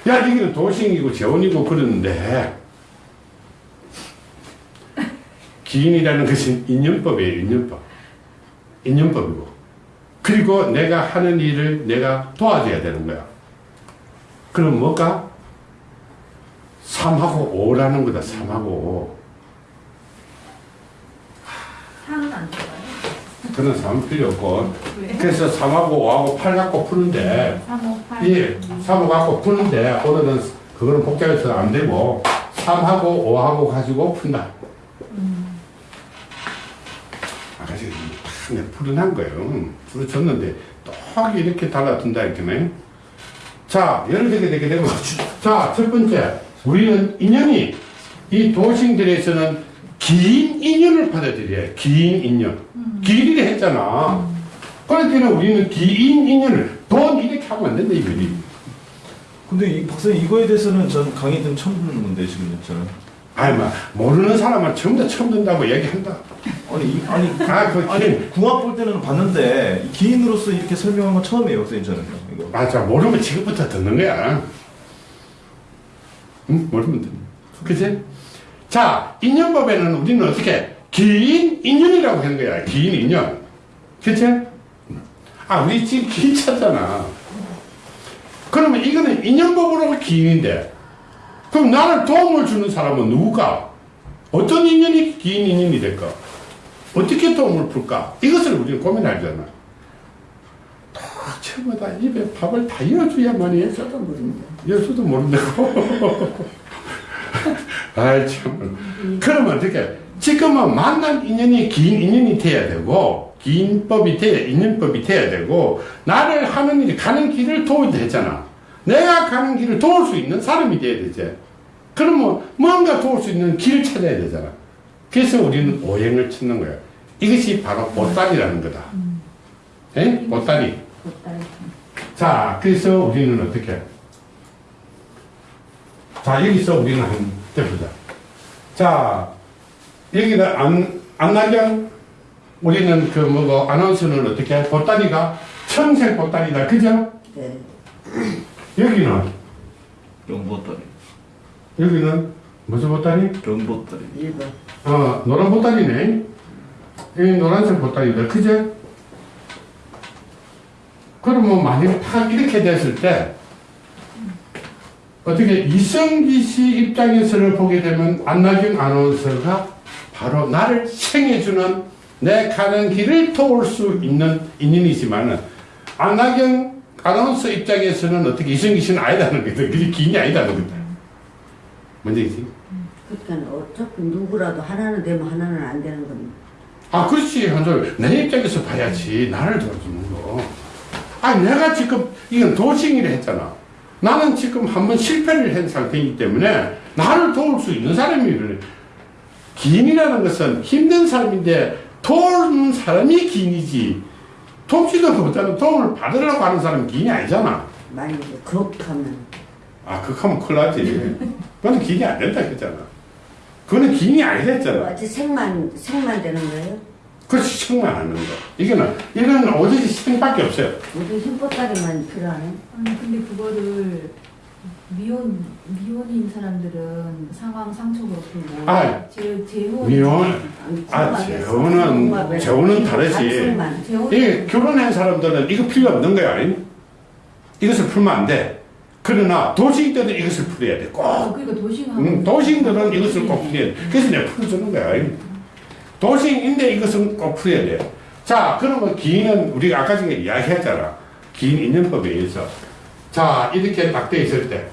야, 여기는 도싱이고 재원이고 그러는데 기인이라는 것은 인연법이에요, 인연법. 인연법이고. 그리고 내가 하는 일을 내가 도와줘야 되는 거야. 그럼 뭘까? 3하고 5라는 거다, 3하고 5. 상은 안 좋아요. 그런 3 필요 없고. 왜? 그래서 3하고 5하고 8 갖고 푸는데, 3, 5, 8. 예, 3호 갖고 푸는데, 오늘은 그거는 복잡해서 안 되고, 3하고 5하고 가지고 푼다. 음. 아까 탁 푸른한 거예요. 풀어줬는데, 또 이렇게 달라둔다, 이렇게. 자, 예를 들게 되게 되면, 자, 첫 번째, 우리는 인연이, 이 도싱들에서는 긴 인연을 받아들여요. 긴 인연. 길이라 했잖아. 그러니까 우리는 긴 인연을, 돈 이렇게 하면 안 된다, 이거지. 근데 이 박사님 이거에 대해서는 전 강의 좀 처음 듣는 건데 지금 저는 아니, 막, 모르는 사람은 처음 다 처음 듣는다고 얘기한다. 아니 이- 아니 아, 그 아니 긴. 궁합 볼 때는 봤는데 기인으로서 이렇게 설명한 건 처음이에요, 선생님 저는요. 이거. 맞아, 모르면 지금부터 듣는 거야. 응? 모르면 듣는 거야. 그치? 자, 인연법에는 우리는 어떻게, 기인 인연이라고 하는 거야. 기인 인연. 그치? 아, 우리 지금 기인 찾잖아. 그러면 이거는 인연법으로 기인인데, 그럼 나를 도움을 주는 사람은 누구가? 어떤 인연이 기인 인연이 될까? 어떻게 도움을 풀까? 이것을 우리는 고민하잖아. 다 처음마다 입에 밥을 다 이어줘야만이 저도 모릅니다. 예수도 모른다고. 아이, 참. 그러면 어떻게, 지금은 만난 인연이 긴 인연이 돼야 되고, 긴 법이 돼야, 인연법이 돼야 되고, 나를 하는 일이 가는 길을 도워야 되잖아. 내가 가는 길을 도울 수 있는 사람이 돼야 되지. 그러면 뭔가 도울 수 있는 길을 찾아야 되잖아. 그래서 우리는 오행을 찾는 거야. 이것이 바로 보따리라는 거다. 에? 보따리. 보따리. 자, 그래서 우리는 어떻게? 자, 여기서 우리는 한번 해보자. 자, 여기는 안, 안나경, 우리는 그 뭐고, 아나운서는 어떻게? 보따리가 청색 보따리다. 그죠? 네. 여기는, 영보따리, 여기는 무슨 보따리? 영보따리. 1번. 어, 노란 보따리네. 이 노란색 보따리다. 그죠? 그러면 만약에 딱 이렇게 됐을 때, 어떻게 이성기 씨 입장에서를 보게 되면 안나경 아나운서가 바로 나를 생해주는 내 가는 길을 도울 수 있는 인연이지만은 안나경 아나운서 입장에서는 어떻게 이성기 씨는 아니다는 거다. 그게 긴이 아니다는 거다. 뭔지 그러니까 어차피 누구라도 하나는 되면 하나는 안 되는 겁니다. 아, 그렇지. 한솔. 내 입장에서 봐야지. 나를 도와주는 거. 아, 내가 지금, 이건 도싱이라 했잖아. 나는 지금 한번 실패를 한 상태이기 때문에 나를 도울 수 있는 사람이를. 기인이라는 것은 힘든 사람인데 도우는 사람이 기인이지. 돕지도 못하는 도움을 받으려고 하는 사람은 기인이 아니잖아. 만약에 그렇다면 아, 그거 하면 큰일 나지. 그건 기인이 안 된다 했잖아. 그거는 기인이 아니랬잖아. 어째 생만 생만 되는 거예요? 그것이 정말 하는 거. 이거는, 이거는 오직 생밖에 없어요. 모두 흰보따리만 필요하네. 아니 근데 그거를 미혼 미혼인 사람들은 상황 상처로 풀고 아, 제 재혼 미혼, 아, 궁합에서 재혼은- 재혼은 다르지. 생만. 재혼 이 결혼한 사람들은 이거 필요 없는 거야. 아니? 이것을 풀면 안 돼. 그러나 도시인들은 이것을 풀어야 돼. 꼭. 어, 그러니까 도시하고 음, 도시인들은 이것을 꼭 풀어야 돼. 그래서 내가 풀어주는 거야. 아니? 도시인인데 이것은 꼭 풀어야 돼. 자, 그러면 기인은 우리가 아까 전에 이야기했잖아. 기인 인연법에 의해서. 자, 이렇게 딱돼 있을 때.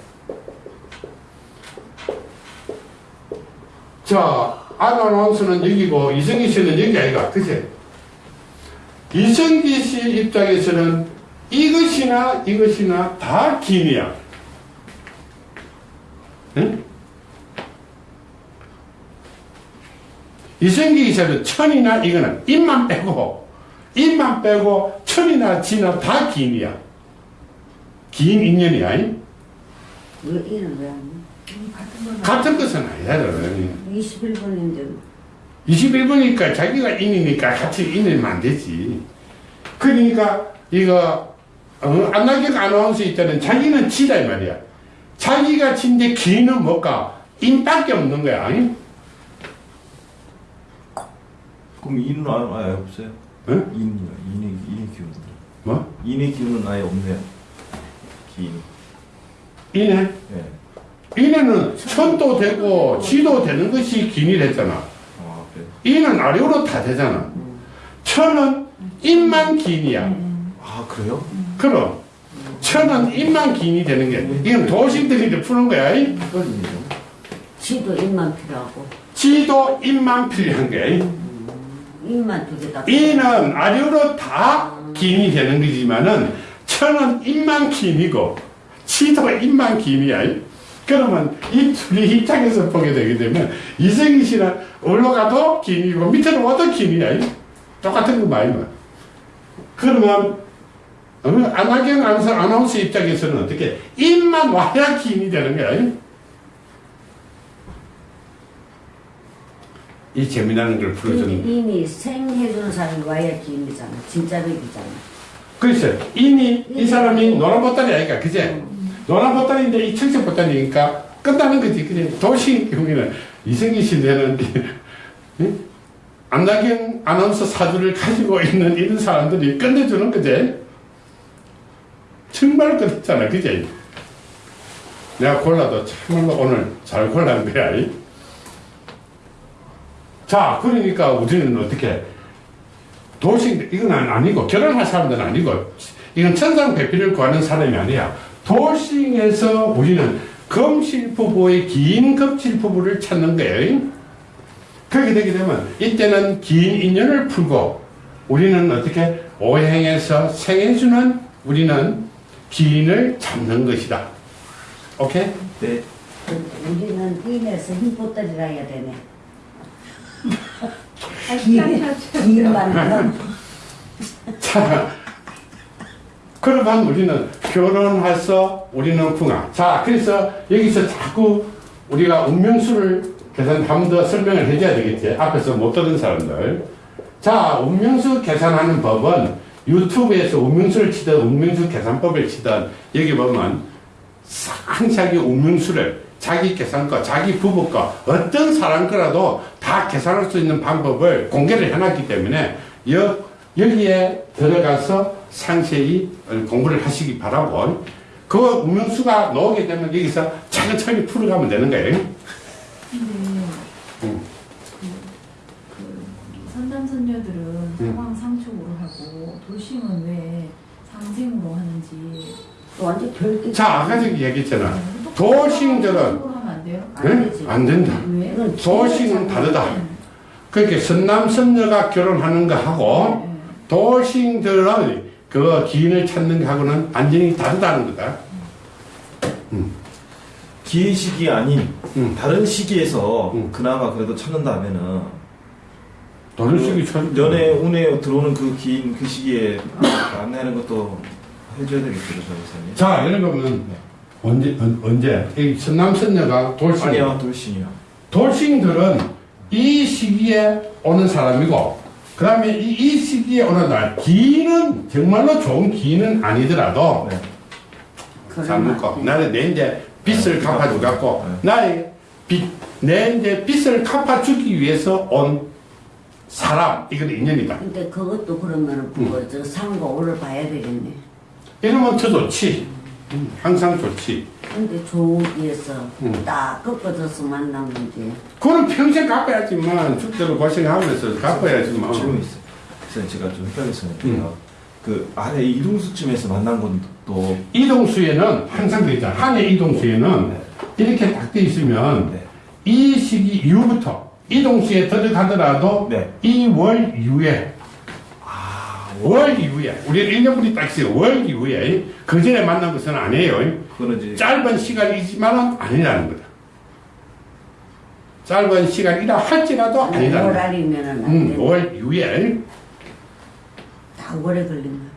자, 아나운서는 여기고 이성기 씨는 여기 아이가. 그치? 이성기 씨 입장에서는 이것이나 이것이나 다 기인이야. 응? 이성기 씨는 천이나 이거는 입만 빼고 입만 빼고 천이나 지나 다 기인이야. 기인 인연이야. 잉? 왜왜 안? 같은 것은 아니야. 그러니. 21번인데 21분이니까 자기가 인이니까 같이 인이면 안 되지. 그러니까 이거 어, 안나경 아나운서 있다는 자기는 지다 이 말이야. 자기가 진데 기는 뭘까? 인밖에 없는 거야. 아니? 그럼 인은 아- 아예 없어요? 응? 인이요, 인의 인의 기운. 뭐? 인의 기운은 아예 없네요. 기인. 인해? 예. 인해는 천도 되고 지도 되는 것이 기이랬잖아. 아 그래. 인은 아래로 다 되잖아. 천은 인만 기인이야. 아 그래요? 그럼 천은 인만 기인이 되는 게 이건 도시들이 이제 푸는 거야. 지도 입만 필요하고 지도 인만 필요한 거야. 입만 두 개다. 이는 아래로 다 기인이 되는 거지만은 천은 인만 기인이고 지도 기인이야. 이? 그러면 이 둘이 입장에서 보게 되게 되면 이승희 씨는 올라가도 기인이고 밑으로 와도. 이? 똑같은 거 말이야. 그러면 어, 안하경 아나운서, 아나운서 입장에서는 어떻게 입만 와야 기인이 되는 거야. 이? 이 재미나는 걸 풀어주는 이미, 이미 생해주는 사람이 와야 기인이잖아. 진짜 백이잖아. 글쎄 이미 이 사람이 노란 보따리 아니까 그제 노란 보따리인데 이 청색 보따리니까 끝나는 거지 그제 도시 경우에는 이승기 이- 안나경 아나운서 사주를 가지고 있는 이런 사람들이 끝내주는 거지 정말 끝냈잖아 그제 내가 골라도 참말로 오늘 잘 골란 거야 이. 자 그러니까 우리는 어떻게 도식 이건 아니- 아니고 결혼할 사람들은 아니고 이건 천상 배필을 구하는 사람이 아니야. 도식에서 우리는 금실부부의 긴 금실부부를 찾는 거예요. 그렇게 되게 되면 이때는 긴 인연을 풀고 우리는 어떻게 오행에서 생해주는 우리는 기인을 잡는 것이다. 오케이? 네. 우리는 인에서 힘보따리라 해야 되네. 아, 기인, 기인만 자, 그러면 우리는 결혼해서 우리는 궁합. 자, 그래서 여기서 자꾸 우리가 운명수를 계산 한번더 설명을 해줘야 되겠지. 앞에서 못 들은 사람들. 자, 운명수 계산하는 법은 유튜브에서 운명수를 치든 운명수 계산법을 치든 여기 보면 상세하게 운명수를 자기 계산 거, 자기 부부 거, 어떤 사람 거라도 다 계산할 수 있는 방법을 공개를 해놨기 때문에 여, 여기에 들어가서 상세히 공부를 하시기 바라고 그 운명수가 나오게 되면 여기서 차근차근히 풀어가면 되는 거예요. 근데 음. 그, 그 선남선녀들은 음. 상황 상촉으로 하고 돌싱은 왜 상생으로 하는지 또 완전 별게. 자, 아까 저기 얘기했잖아. 네? 안 네? 안 된다. 왜? 도싱은 다르다. 네. 그러니까 선남 선녀가 결혼하는 거 하고 네. 도싱들의 그 기인을 찾는 거하고는 완전히 다르다는 거다. 기의 시기 아닌 음. 다른 시기에서 음. 그나마 그래도 찾는다면은 돈을 쓰기 전 연애 운에 들어오는 그 긴 그 시기에 안내하는 것도 해줘야 되겠죠, 저기서는. 자, 이런 거는 언제 언, 언제 이 선남 선녀가 돌싱 아니요, 돌싱이요. 돌싱들은 이 시기에 오는 사람이고 그 다음에 이, 이 시기에 오는 날 기인은 정말로 좋은 기인은 아니더라도 네. 잘 먹고 나는 내 이제 빚을 네, 갚아주고 갖고 나의 빚 내 이제 빚을 갚아주기 위해서 온 사람 이건 인연이다. 근데 그것도 그러면은 음. 그거 저 상과 오를 봐야 되겠네. 이러면 더 좋지. 음, 항상 좋지. 근데 좋기에서 음. 딱 꺾어져서 만난 문제. 그건 평생 갚아야지만 죽도록 고생하면서 갚아야지만. 지금 있어요. 그래서 제가 좀 헷갈렸어요. 음. 그 아래 이동수쯤에서 만난 건 또 이동수에는 항상 되잖아. 한해 이동수에는 네. 이렇게 딱 돼 있으면 네. 이 시기 이후부터 이동수에 들어가더라도 네. 이월 이후에 아, 월 이후에 우리는 1년분이 딱 있어요. 월 이후에 그 전에 만난 것은 아니에요. 이제 짧은 시간이지만 아니라는 거다. 짧은 시간이라 할지라도 아니라는 거다. 월알이면은 안 음, 돼. 5월 이후에 다 오래 걸린다.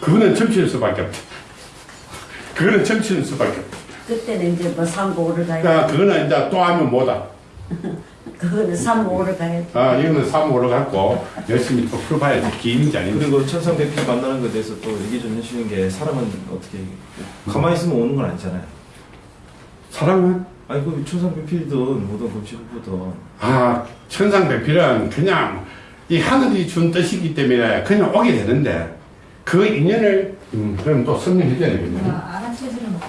그거는 점치는 수밖에 없다. 그거는 점치는 수밖에 없다. 그때는 이제 뭐 상고 오를 가야 그러니까 돼. 그거는 이제 또 하면 뭐다. 그거는 삼고 오를 가야 돼. 아, 이거는 3호로 갖고 열심히 또 풀어봐야지. 기인지 아닌지. 그리고 천상대필 만나는 것에 대해서 또 얘기 좀 해주는 게 사람은 어떻게 가만히 있으면 오는 건 아니잖아요. 사랑은? 아니 그 천상대필이든 뭐든 금치부부든 아, 천상 배필은 그냥 이 하늘이 준 뜻이기 때문에 그냥 오게 되는데 그 인연을, 음, 그럼 또 설명해줘야 되겠네. 아,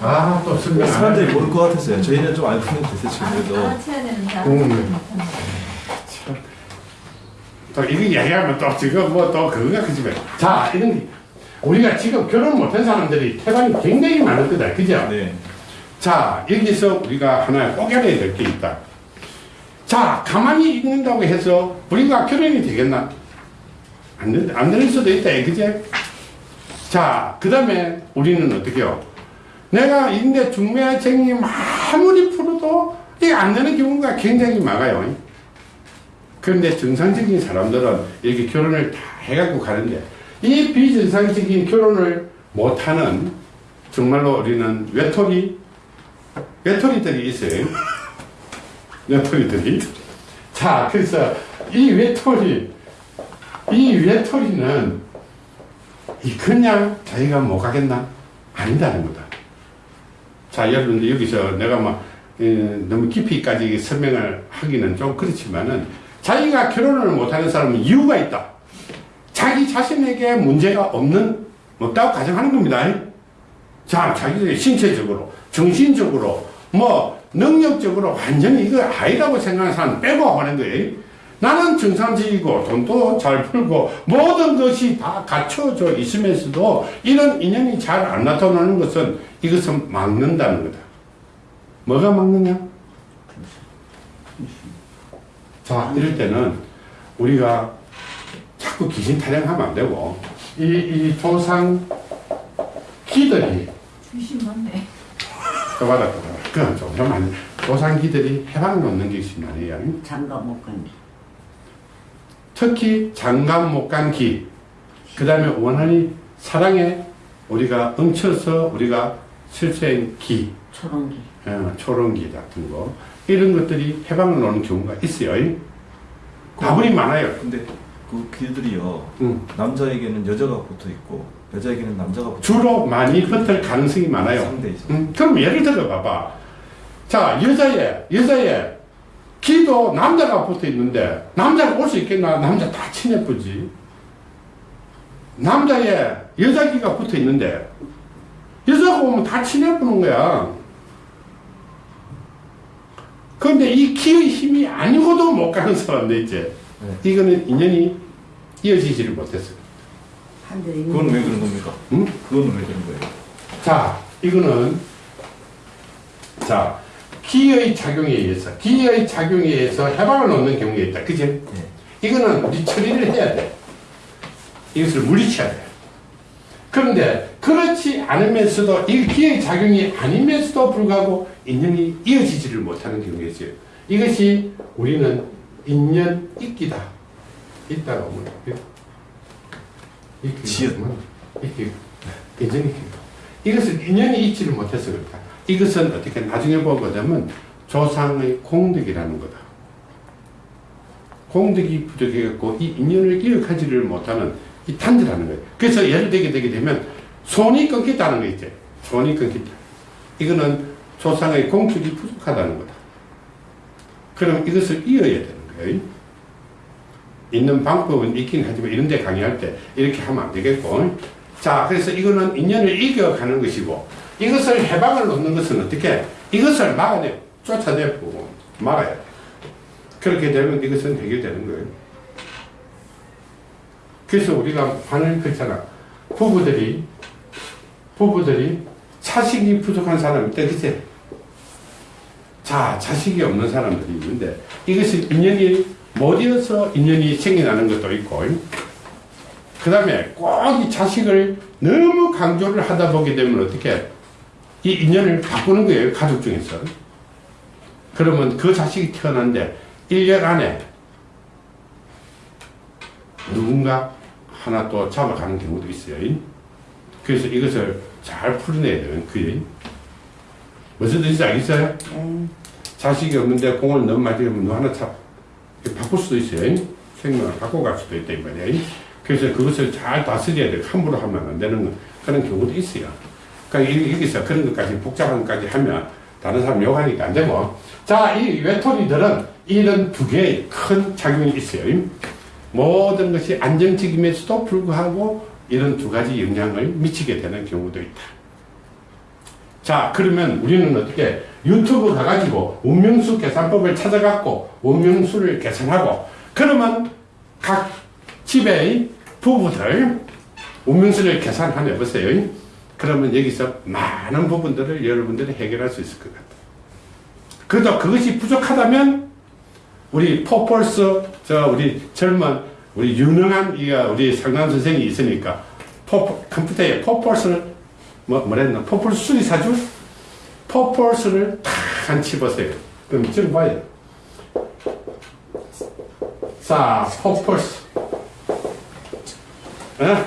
아, 또 설명 안 사람들이 해. 모를 것 같았어요. 저희는 좀 알고 대충 알아, 그래도 알아채야 되는데 음. 못한다. 또 이거 얘기하면 또 지금 뭐 또 그거가 그집에. 자, 이런 게. 우리가 지금 결혼 못한 사람들이 태반이 굉장히 많을 거다. 그죠? 네. 자, 여기서 우리가 하나 꼭 알아야 될 게 있다. 자, 가만히 있는다고 해서 우리가 결혼이 되겠나? 안, 되, 안 되는 수도 있다, 그제? 자, 그 다음에 우리는 어떻게 요 내가 인대 중매쟁이 아무리 풀어도 이게 안 되는 경우가 굉장히 많아요. 그런데 정상적인 사람들은 이렇게 결혼을 다 해갖고 가는데 이 비정상적인 결혼을 못하는 정말로 우리는 외톨이 외톨이들이 있어요. 외톨이들이 자, 그래서 이 외톨이, 이 외톨이는 이 그냥 자기가 못 가겠나? 아니다는 거다. 자, 여러분들 여기서 내가 막 에, 너무 깊이까지 설명을 하기는 좀 그렇지만은 자기가 결혼을 못하는 사람은 이유가 있다. 자기 자신에게 문제가 없는 없다고 가정하는 겁니다. 자, 자기 신체적으로, 정신적으로, 뭐 능력적으로 완전히 이거 아니라고 생각하는 사람 빼고 하는 거예요. 나는 정상적이고 돈도 잘 풀고 모든 것이 다 갖춰져 있으면서도 이런 인연이 잘 안 나타나는 것은 이것은 막는다는 거다. 뭐가 막느냐? 자, 이럴 때는 우리가 자꾸 귀신 타령하면 안 되고 이, 이 조상 기들이 귀신 맞네. 또 받았다. 그건 좀좀 조상기들이 해방을 놓는 것이 말이에요. 장가 못 간디. 특히 장감 못간 기, 그 다음에 원한이 사랑에 우리가 엉쳐서 우리가 실수한 기, 초롱기. 어, 초롱기 같은 거, 이런 것들이 해방을 놓는 경우가 있어요. 다분히 많아요. 근데 그 길들이요 음. 남자에게는 여자가 붙어 있고 여자에게는 남자가 붙어 주로 많이 붙을 가능성이 많아요. 상대이죠. 음, 그럼 예를 들어 봐봐. 자, 여자애, 여자 애, 기도 남자가 붙어 있는데, 남자가 올 수 있겠나? 남자 다 친해쁘지. 남자애, 여자 기가 붙어 있는데, 여자가 오면 다 친해보는 거야. 그런데 이 기의 힘이 아니고도 못 가는 사람들 있지. 네. 이거는 인연이 이어지지를 못했어요. 그건 왜 그런 겁니까? 응? 그건 왜 그런 거예요? 자, 이거는 자 기의 작용에 의해서 기의 작용에 의해서 해방을 놓는 경우가 있다. 그지? 네. 이거는 우리 처리를 해야 돼. 이것을 물리쳐야 돼. 그런데 그렇지 않으면서도 이 기의 작용이 아니면서도 불구하고 인연이 이어지지를 못하는 경우가 있어요. 이것이 우리는 인연 있기다. 있다가 뭐 있기 지읒. 있기 인연이 있기다. 이것을 인연이 있지를 못해서 그렇다. 이것은 어떻게 나중에 보게 되면 조상의 공덕이라는 거다. 공덕이 부족해갖고 이 인연을 기억하지를 못하는 이 탄지라는 거예요. 그래서 예를 들게 되게 되면 손이 끊겼다는 거 있죠. 손이 끊겼다. 이거는 조상의 공덕이 부족하다는 거다. 그럼 이것을 이어야 되는 거예요. 있는 방법은 있긴 하지만 이런 데 강의할 때 이렇게 하면 안 되겠고. 자, 그래서 이거는 인연을 이겨가는 것이고 이것을 해방을 놓는 것은 어떻게? 이것을 막아내, 쫓아내고 막아야 돼. 그렇게 되면 이것은 해결되는 거예요. 그래서 우리가 반을 긁잖아. 부부들이, 부부들이 자식이 부족한 사람이 있다, 그치? 자, 자식이 없는 사람들이 있는데 이것이 인연이 못 이어서 인연이 생겨나는 것도 있고 그 다음에 꼭 이 자식을 너무 강조를 하다 보게 되면 어떻게 이 인연을 바꾸는 거예요 가족 중에서 그러면 그 자식이 태어났는데 1년 안에 누군가 하나 또 잡아가는 경우도 있어요 그래서 이것을 잘 풀어내야 되는 그게 무슨 뜻인지 알겠어요? 네. 자식이 없는데 공을 너무 많이 들으면 너 하나 차 바꿀 수도 있어요. 생명을 바꿔갈 수도 있다 이 말이에요. 그래서 그것을 잘 다스려야 돼. 함부로 하면 안 되는 그런 경우도 있어요. 그러니까 이- 여기서 그런 것까지 복잡한 것까지 하면 다른 사람 욕하니까 안 되고. 자, 이 외톨이들은 이런 두 개의 큰 작용이 있어요. 모든 것이 안정적임에서도 불구하고 이런 두 가지 영향을 미치게 되는 경우도 있다. 자, 그러면 우리는 어떻게 유튜브 가가지고 운명수 계산법을 찾아갖고 운명수를 계산하고 그러면 각 집의 부부들 운명수를 계산하면 보세요. 그러면 여기서 많은 부분들을 여러분들이 해결할 수 있을 것 같아요. 그래도 그것이 부족하다면 우리 포폴스 저 우리 젊은 우리 유능한 이가 우리 상담 선생이 있으니까 포 컴퓨터에 포폴스를 뭐 뭐랬나 포폴스 수리사주 포폴스를 탁한 집어세요. 그럼 지금 봐요. 자 포폴스 예?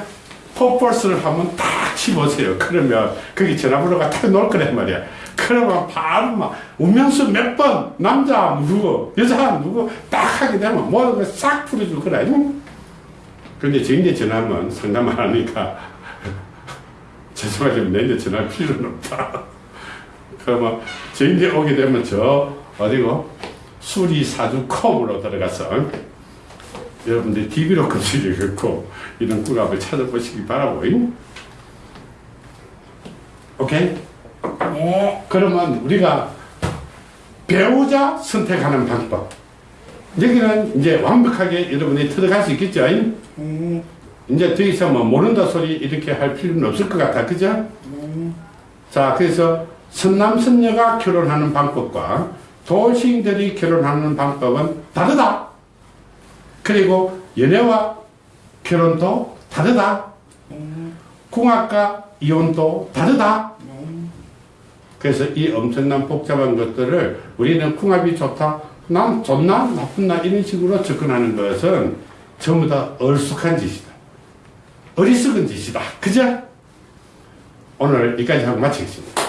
포폴스를 하면 딱 집어세요. 그러면 거기 전화번호가 딱 놓을 거란 말이야. 그러면 바로 막 운명수 몇 번 남자 누구 여자 누구 딱 하게 되면 모든 걸싹 풀어주고 그래 근데 저인데 전화하면 상담 안 하니까 죄송하지만 내인데 전화할 필요는 없다 그러면 저인데 오게 되면 저 어디고 수리사주 컴으로 들어가서 여러분들 TV로 검색해갖고 이런 궁합을 찾아보시기 바라고 오케이? 네. 그러면 우리가 배우자 선택하는 방법 여기는 이제 완벽하게 여러분이 들어갈 수 있겠죠? 네. 이제 더 이상 뭐 모른다 소리 이렇게 할 필요는 없을 것 같아 그죠? 네. 자 그래서 선남 선녀가 결혼하는 방법과 도시인들이 결혼하는 방법은 다르다 그리고 연애와 결혼도 다르다 네. 궁합과 이혼도 다르다 네. 그래서 이 엄청난 복잡한 것들을 우리는 궁합이 좋다, 난 좋나, 나쁘나 이런 식으로 접근하는 것은 전부 다 얼쑥한 짓이다. 어리석은 짓이다. 그죠? 오늘 여기까지 하고 마치겠습니다.